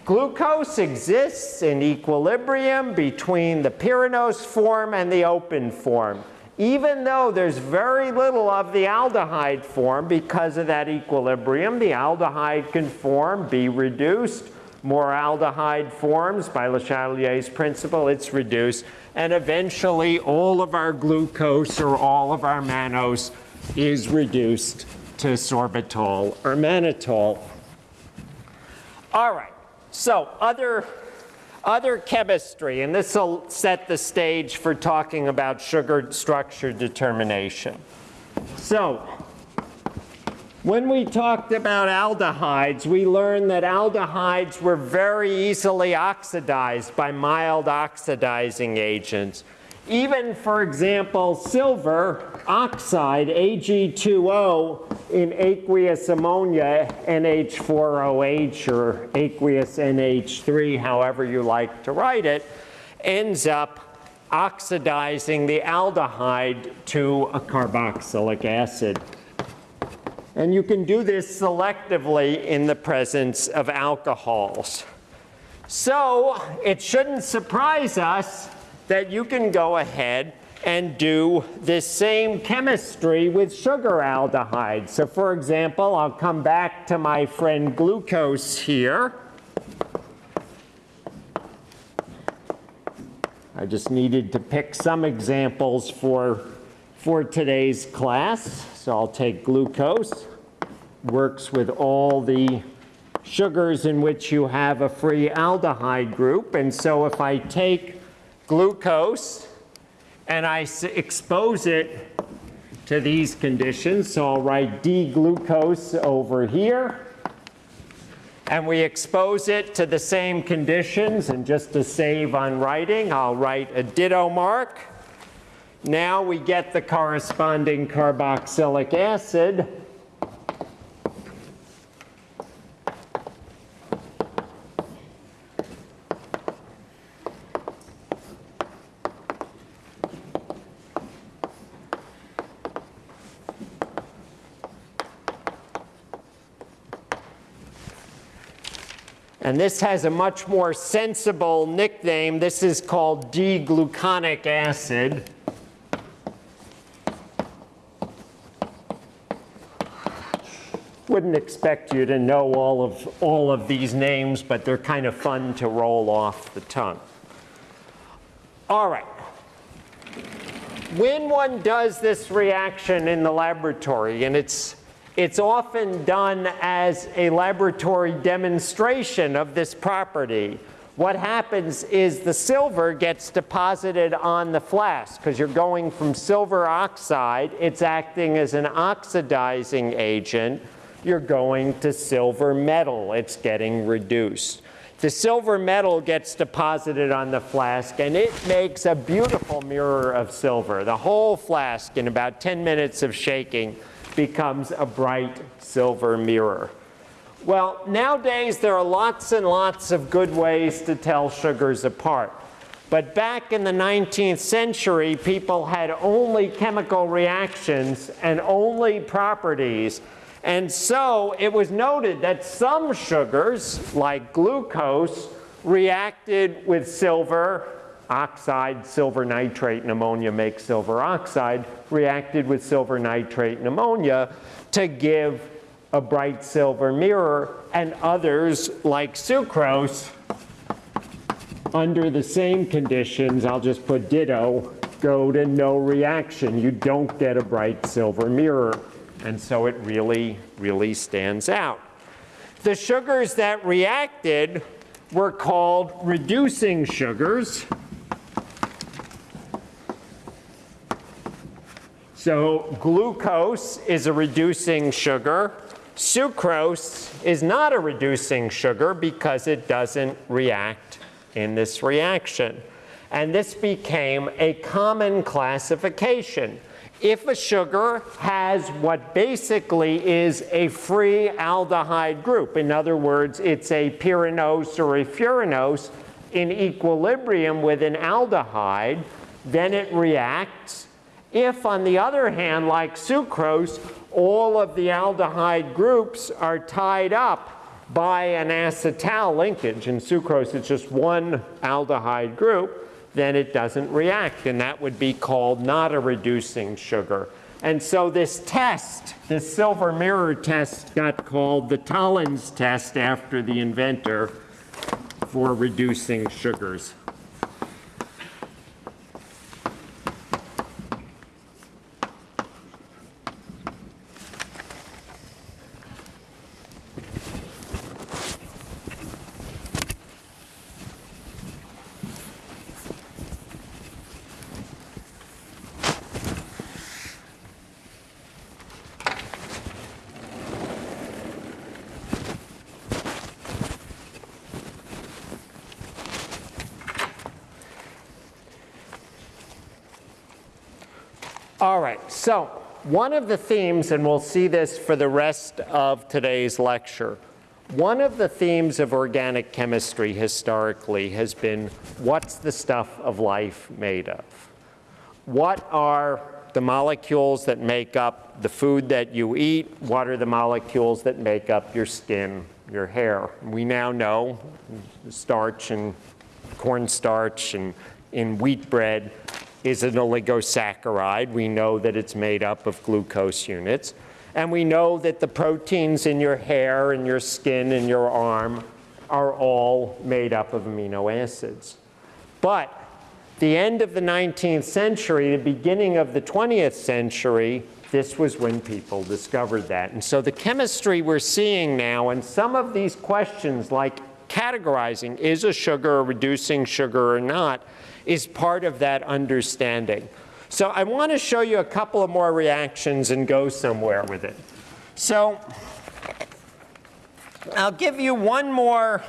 Glucose exists in equilibrium between the pyranose form and the open form. Even though there's very little of the aldehyde form because of that equilibrium, the aldehyde can form, be reduced. More aldehyde forms by Le Chatelier's principle, it's reduced. And eventually all of our glucose or all of our mannose is reduced to sorbitol or mannitol. All right, so other, other chemistry, and this will set the stage for talking about sugar structure determination. So, when we talked about aldehydes, we learned that aldehydes were very easily oxidized by mild oxidizing agents. Even, for example, silver oxide, Ag2O, in aqueous ammonia, NH4OH, or aqueous NH3, however you like to write it, ends up oxidizing the aldehyde to a carboxylic acid. And you can do this selectively in the presence of alcohols. So it shouldn't surprise us that you can go ahead and do this same chemistry with sugar aldehydes. So for example, I'll come back to my friend glucose here. I just needed to pick some examples for, for today's class. So I'll take glucose, works with all the sugars in which you have a free aldehyde group. And so if I take glucose and I expose it to these conditions. So I'll write D-glucose over here. And we expose it to the same conditions. And just to save on writing, I'll write a ditto mark. Now we get the corresponding carboxylic acid. And this has a much more sensible nickname. This is called D-gluconic acid. Wouldn't expect you to know all of, all of these names, but they're kind of fun to roll off the tongue. All right. When one does this reaction in the laboratory, and it's it's often done as a laboratory demonstration of this property. What happens is the silver gets deposited on the flask because you're going from silver oxide, it's acting as an oxidizing agent. You're going to silver metal, it's getting reduced. The silver metal gets deposited on the flask and it makes a beautiful mirror of silver. The whole flask in about 10 minutes of shaking becomes a bright silver mirror. Well, nowadays there are lots and lots of good ways to tell sugars apart. But back in the 19th century, people had only chemical reactions and only properties. And so it was noted that some sugars, like glucose, reacted with silver oxide, silver nitrate, and ammonia make silver oxide, reacted with silver nitrate and ammonia to give a bright silver mirror, and others, like sucrose, under the same conditions, I'll just put ditto, go to no reaction. You don't get a bright silver mirror. And so it really, really stands out. The sugars that reacted were called reducing sugars. So glucose is a reducing sugar. Sucrose is not a reducing sugar because it doesn't react in this reaction. And this became a common classification. If a sugar has what basically is a free aldehyde group, in other words, it's a pyranose or a furanose in equilibrium with an aldehyde, then it reacts. If, on the other hand, like sucrose, all of the aldehyde groups are tied up by an acetal linkage, In sucrose it's just one aldehyde group, then it doesn't react, and that would be called not a reducing sugar. And so this test, this silver mirror test, got called the Tollens test after the inventor for reducing sugars. All right, so one of the themes, and we'll see this for the rest of today's lecture, one of the themes of organic chemistry historically has been what's the stuff of life made of? What are the molecules that make up the food that you eat? What are the molecules that make up your skin, your hair? We now know starch and cornstarch and in wheat bread is an oligosaccharide. We know that it's made up of glucose units. And we know that the proteins in your hair and your skin and your arm are all made up of amino acids. But the end of the 19th century, the beginning of the 20th century, this was when people discovered that. And so the chemistry we're seeing now, and some of these questions like categorizing, is a sugar reducing sugar or not, is part of that understanding. So I want to show you a couple of more reactions and go somewhere with it. So I'll give you one more,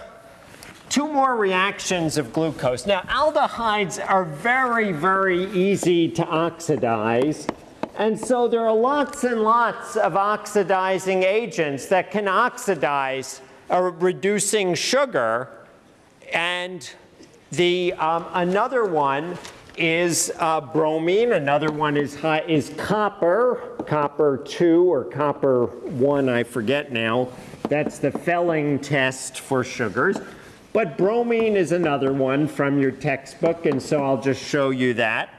two more reactions of glucose. Now aldehydes are very, very easy to oxidize. And so there are lots and lots of oxidizing agents that can oxidize reducing sugar. And the, um, another one is uh, bromine. Another one is, high, is copper, copper 2 or copper 1, I forget now. That's the Fehling test for sugars. But bromine is another one from your textbook, and so I'll just show you that.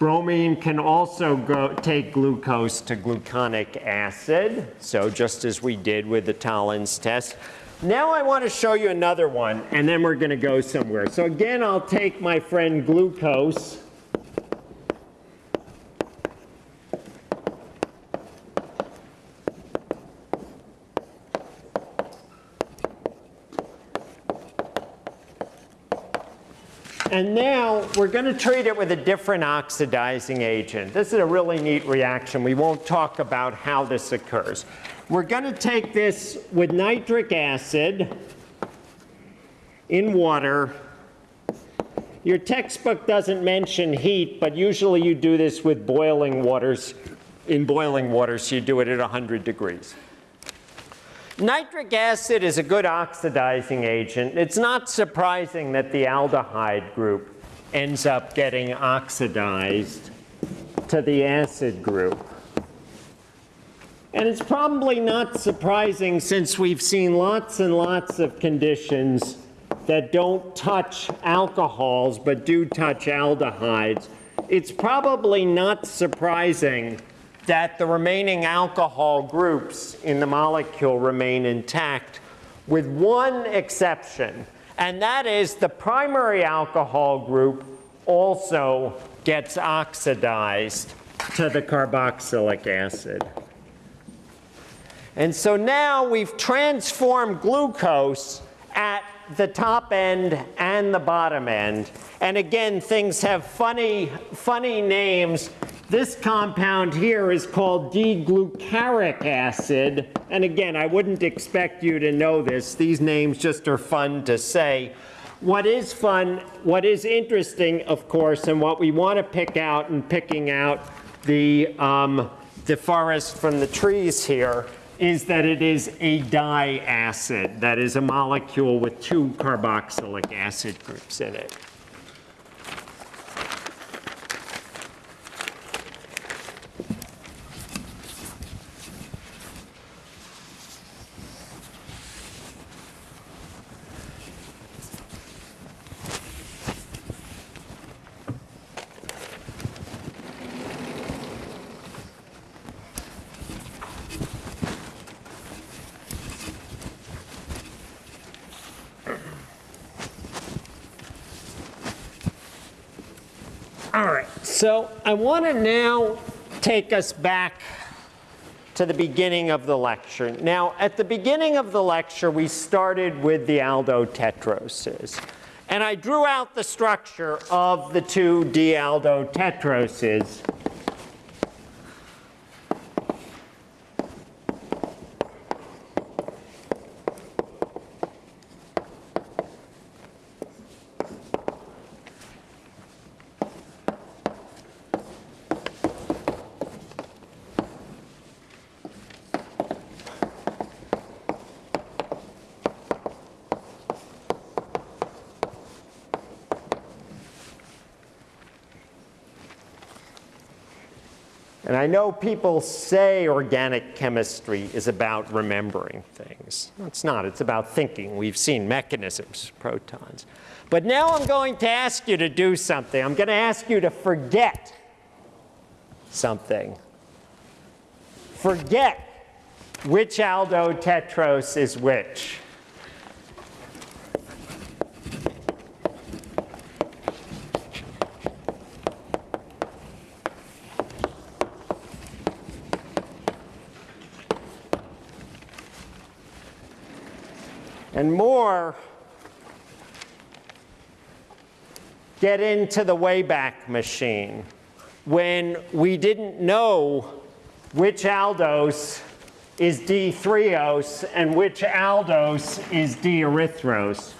Bromine can also go, take glucose to gluconic acid, so just as we did with the Tollens test. Now I want to show you another one, and then we're going to go somewhere. So again, I'll take my friend glucose. And now we're going to treat it with a different oxidizing agent. This is a really neat reaction. We won't talk about how this occurs. We're going to take this with nitric acid in water. Your textbook doesn't mention heat, but usually you do this with boiling waters. In boiling water, so you do it at 100 degrees. Nitric acid is a good oxidizing agent. It's not surprising that the aldehyde group ends up getting oxidized to the acid group. And it's probably not surprising since we've seen lots and lots of conditions that don't touch alcohols but do touch aldehydes. It's probably not surprising that the remaining alcohol groups in the molecule remain intact with one exception, and that is the primary alcohol group also gets oxidized to the carboxylic acid. And so now we've transformed glucose at the top end and the bottom end. And again, things have funny, funny names. This compound here is called D-glucaric acid. And again, I wouldn't expect you to know this. These names just are fun to say. What is fun, what is interesting, of course, and what we want to pick out in picking out the, um, the forest from the trees here is that it is a diacid. That is a molecule with two carboxylic acid groups in it. All right, so I want to now take us back to the beginning of the lecture. Now, at the beginning of the lecture, we started with the aldotetroses. And I drew out the structure of the two D-aldotetroses. I know people say organic chemistry is about remembering things. It's not, it's about thinking. We've seen mechanisms, protons. But now I'm going to ask you to do something. I'm going to ask you to forget something. Forget which aldotetrose is which. And more get into the Wayback Machine when we didn't know which aldose is D-threose and which aldose is D-erythrose.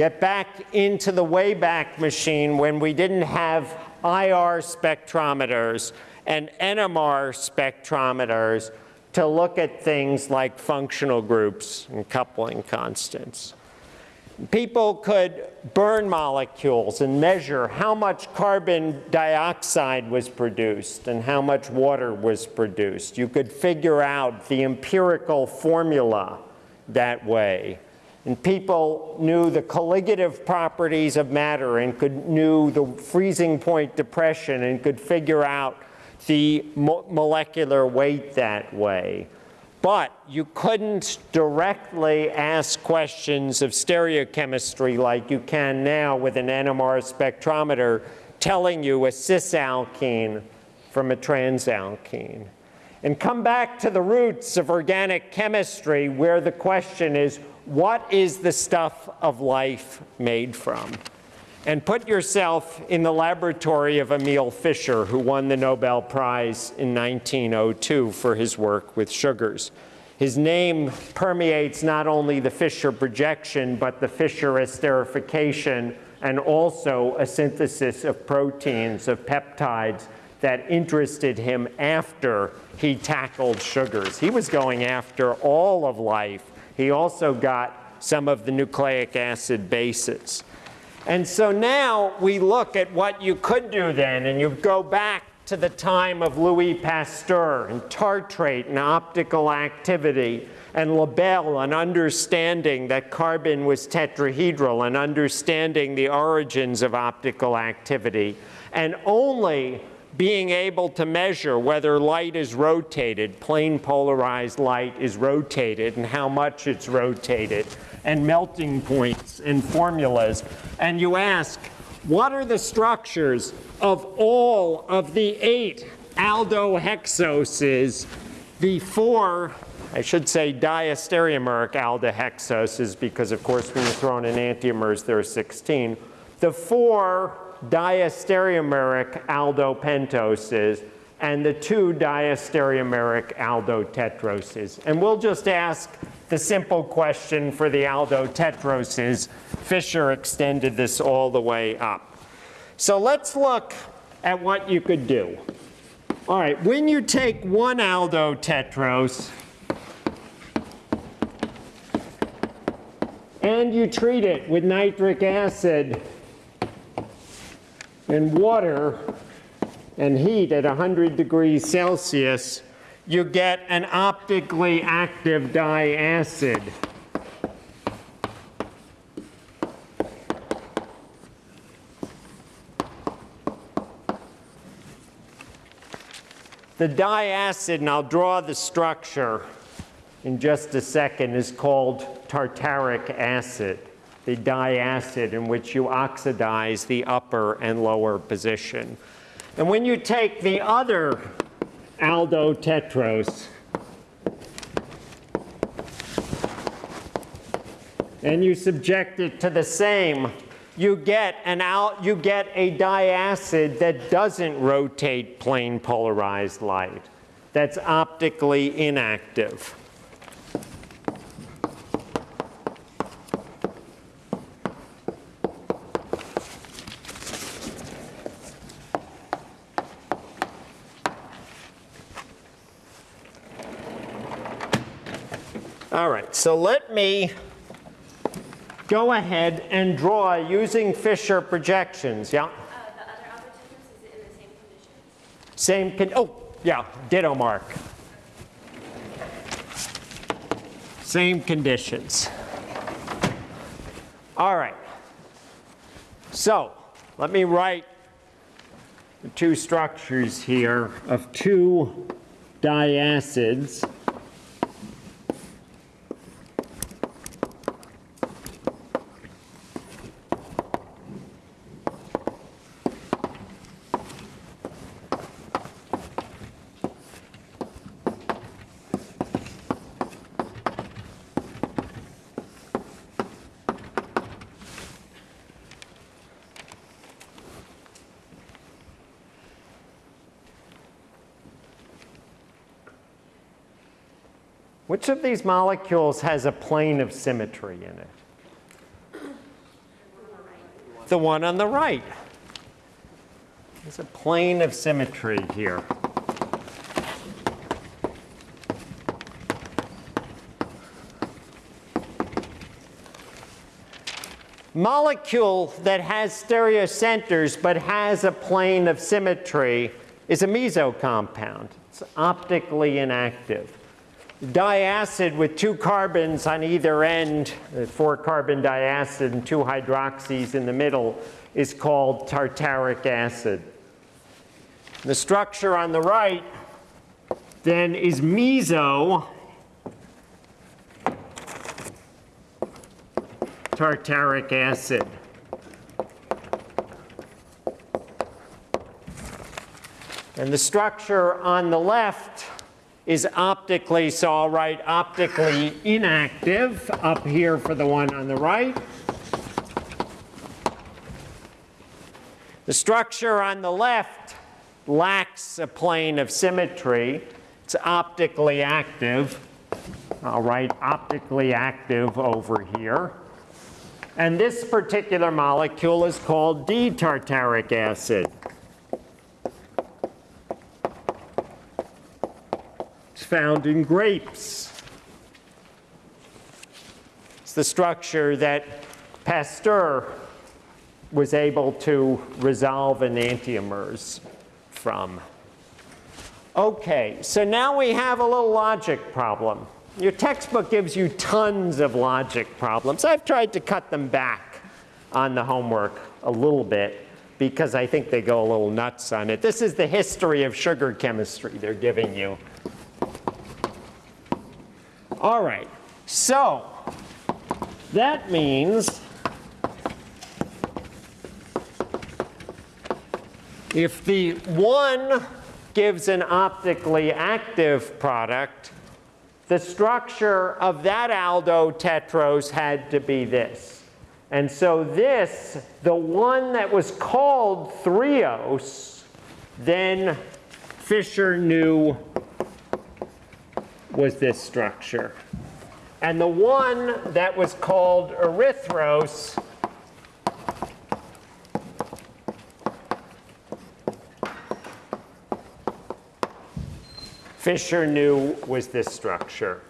Get back into the Wayback Machine when we didn't have IR spectrometers and NMR spectrometers to look at things like functional groups and coupling constants. People could burn molecules and measure how much carbon dioxide was produced and how much water was produced. You could figure out the empirical formula that way. And people knew the colligative properties of matter and could knew the freezing point depression and could figure out the mo molecular weight that way. But you couldn't directly ask questions of stereochemistry like you can now with an NMR spectrometer telling you a cisalkene from a transalkene. And come back to the roots of organic chemistry where the question is, what is the stuff of life made from? And put yourself in the laboratory of Emil Fischer, who won the Nobel Prize in 1902 for his work with sugars. His name permeates not only the Fischer projection, but the Fischer esterification, and also a synthesis of proteins, of peptides, that interested him after he tackled sugars. He was going after all of life he also got some of the nucleic acid bases. And so now we look at what you could do then, and you go back to the time of Louis Pasteur and tartrate and optical activity and Le Bel and understanding that carbon was tetrahedral and understanding the origins of optical activity. And only being able to measure whether light is rotated, plane polarized light is rotated and how much it's rotated, and melting points and formulas. And you ask, what are the structures of all of the eight aldohexoses, the four, I should say diastereomeric aldohexoses, because of course when you throw in enantiomers there are 16, the four diastereomeric aldopentoses and the two diastereomeric aldotetroses. And we'll just ask the simple question for the aldotetroses. Fischer extended this all the way up. So let's look at what you could do. All right, when you take one aldotetrose and you treat it with nitric acid and water and heat at 100 degrees Celsius, you get an optically active diacid. The diacid, and I'll draw the structure in just a second, is called tartaric acid the diacid in which you oxidize the upper and lower position. And when you take the other aldotetrose and you subject it to the same, you get an you get a diacid that doesn't rotate plane polarized light. That's optically inactive. All right, so let me go ahead and draw using Fischer projections. Yeah? Uh, the other algorithm, is it in the same conditions? Same, con oh, yeah, ditto mark. Same conditions. All right. So let me write the two structures here of two diacids. Which these molecules has a plane of symmetry in it? The one on the right. There's a plane of symmetry here. Molecule that has stereocenters but has a plane of symmetry is a meso compound. It's optically inactive diacid with two carbons on either end, uh, four carbon diacid and two hydroxys in the middle, is called tartaric acid. The structure on the right then is meso tartaric acid. And the structure on the left is optically, so I'll write optically inactive up here for the one on the right. The structure on the left lacks a plane of symmetry. It's optically active. I'll write optically active over here. And this particular molecule is called D-tartaric acid. Found in grapes. It's the structure that Pasteur was able to resolve enantiomers from. Okay, so now we have a little logic problem. Your textbook gives you tons of logic problems. I've tried to cut them back on the homework a little bit because I think they go a little nuts on it. This is the history of sugar chemistry they're giving you. All right, so that means if the one gives an optically active product, the structure of that aldotetrose had to be this. And so this, the one that was called threose, then Fischer knew was this structure. And the one that was called erythrose Fischer knew was this structure.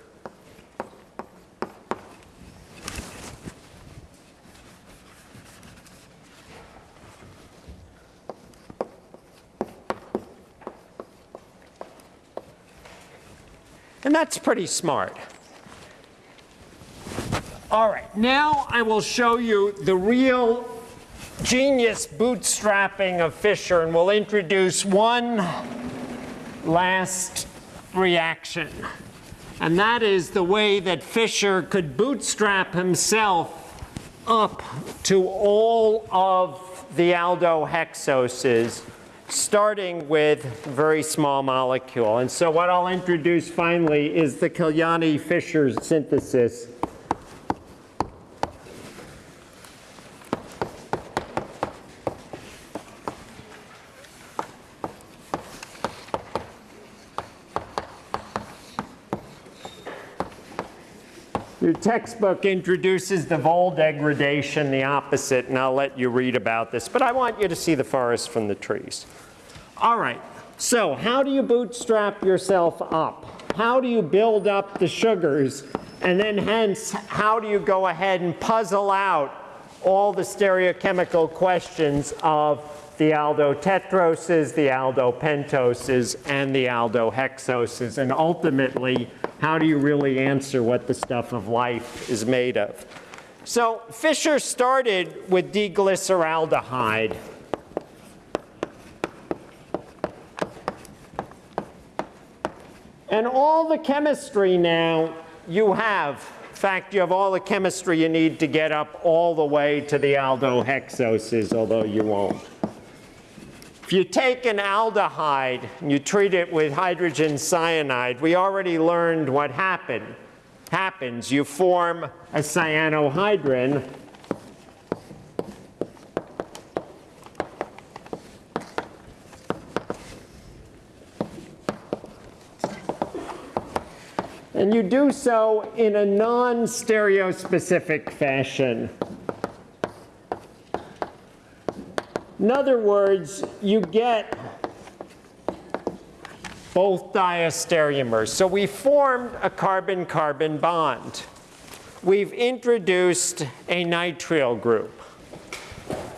And that's pretty smart. All right, now I will show you the real genius bootstrapping of Fischer, and we'll introduce one last reaction. And that is the way that Fischer could bootstrap himself up to all of the aldohexoses, starting with very small molecule. And so what I'll introduce finally is the Kiliani-Fischer synthesis. Your textbook introduces the Wohl degradation, the opposite, and I'll let you read about this. But I want you to see the forest from the trees. All right, so how do you bootstrap yourself up? How do you build up the sugars? And then hence, how do you go ahead and puzzle out all the stereochemical questions of the aldotetroses, the aldopentoses, and the aldohexoses, and ultimately, how do you really answer what the stuff of life is made of? So Fischer started with D-glyceraldehyde. And all the chemistry now you have, in fact, you have all the chemistry you need to get up all the way to the aldohexoses, although you won't. If you take an aldehyde and you treat it with hydrogen cyanide, we already learned what happened. happens. You form a cyanohydrin And you do so in a non-stereospecific fashion. In other words, you get both diastereomers. So we formed a carbon-carbon bond. We've introduced a nitrile group.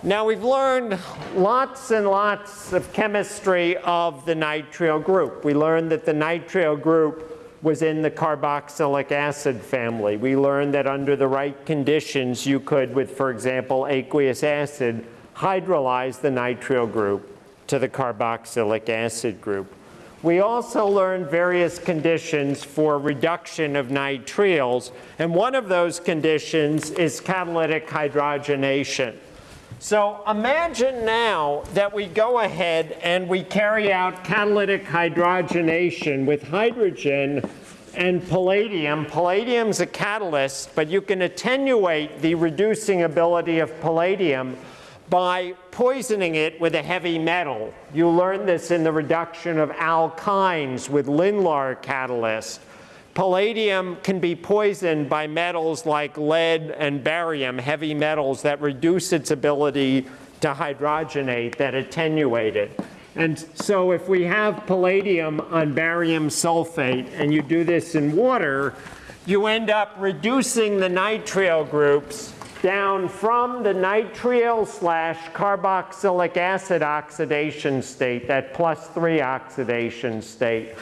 Now we've learned lots and lots of chemistry of the nitrile group. We learned that the nitrile group was in the carboxylic acid family. We learned that under the right conditions you could, with for example aqueous acid, hydrolyze the nitrile group to the carboxylic acid group. We also learned various conditions for reduction of nitriles, and one of those conditions is catalytic hydrogenation. So imagine now that we go ahead and we carry out catalytic hydrogenation with hydrogen and palladium. Palladium's a catalyst, but you can attenuate the reducing ability of palladium by poisoning it with a heavy metal. You learn this in the reduction of alkynes with Lindlar catalyst. Palladium can be poisoned by metals like lead and barium, heavy metals that reduce its ability to hydrogenate, that attenuate it. And so if we have palladium on barium sulfate and you do this in water, you end up reducing the nitrile groups down from the nitrile slash carboxylic acid oxidation state, that plus three oxidation state,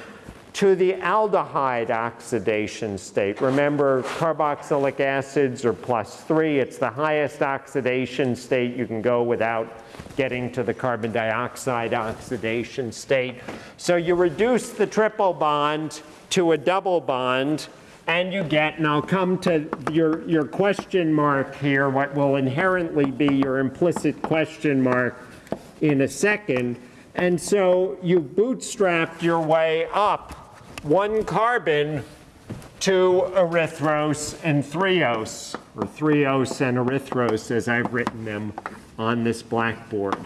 to the aldehyde oxidation state. Remember, carboxylic acids are plus three. It's the highest oxidation state. You can go without getting to the carbon dioxide oxidation state. So you reduce the triple bond to a double bond, and you get, and I'll come to your, your question mark here, what will inherently be your implicit question mark in a second. And so you bootstrapped your way up one carbon to erythrose and threose, or threose and erythrose as I've written them on this blackboard.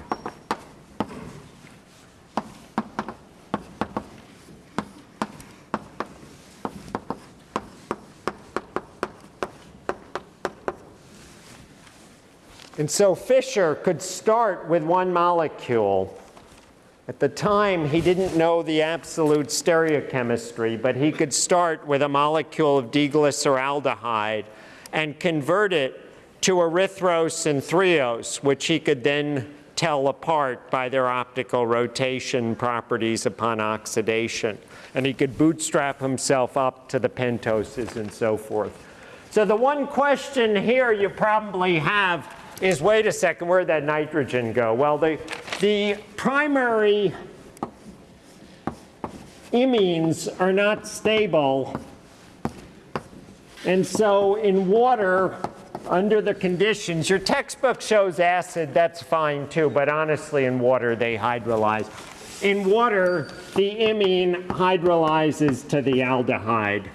And so Fischer could start with one molecule. At the time, he didn't know the absolute stereochemistry, but he could start with a molecule of D-glyceraldehyde and convert it to erythrose and threose, which he could then tell apart by their optical rotation properties upon oxidation. And he could bootstrap himself up to the pentoses and so forth. So the one question here you probably have is, wait a second, where'd that nitrogen go? Well, the, the primary imines are not stable. And so in water, under the conditions, your textbook shows acid, that's fine too, but honestly in water they hydrolyze. In water, the imine hydrolyzes to the aldehyde.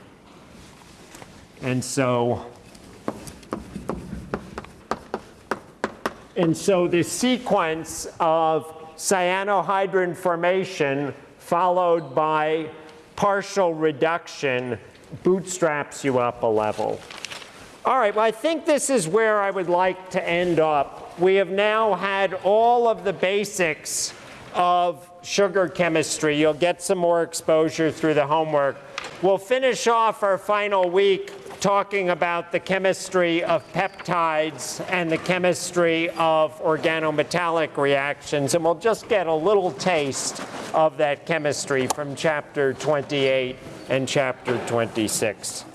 And so And so the sequence of cyanohydrin formation followed by partial reduction bootstraps you up a level. All right, well, I think this is where I would like to end up. We have now had all of the basics of sugar chemistry. You'll get some more exposure through the homework. We'll finish off our final week talking about the chemistry of peptides and the chemistry of organometallic reactions, and we'll just get a little taste of that chemistry from chapter 28 and chapter 26.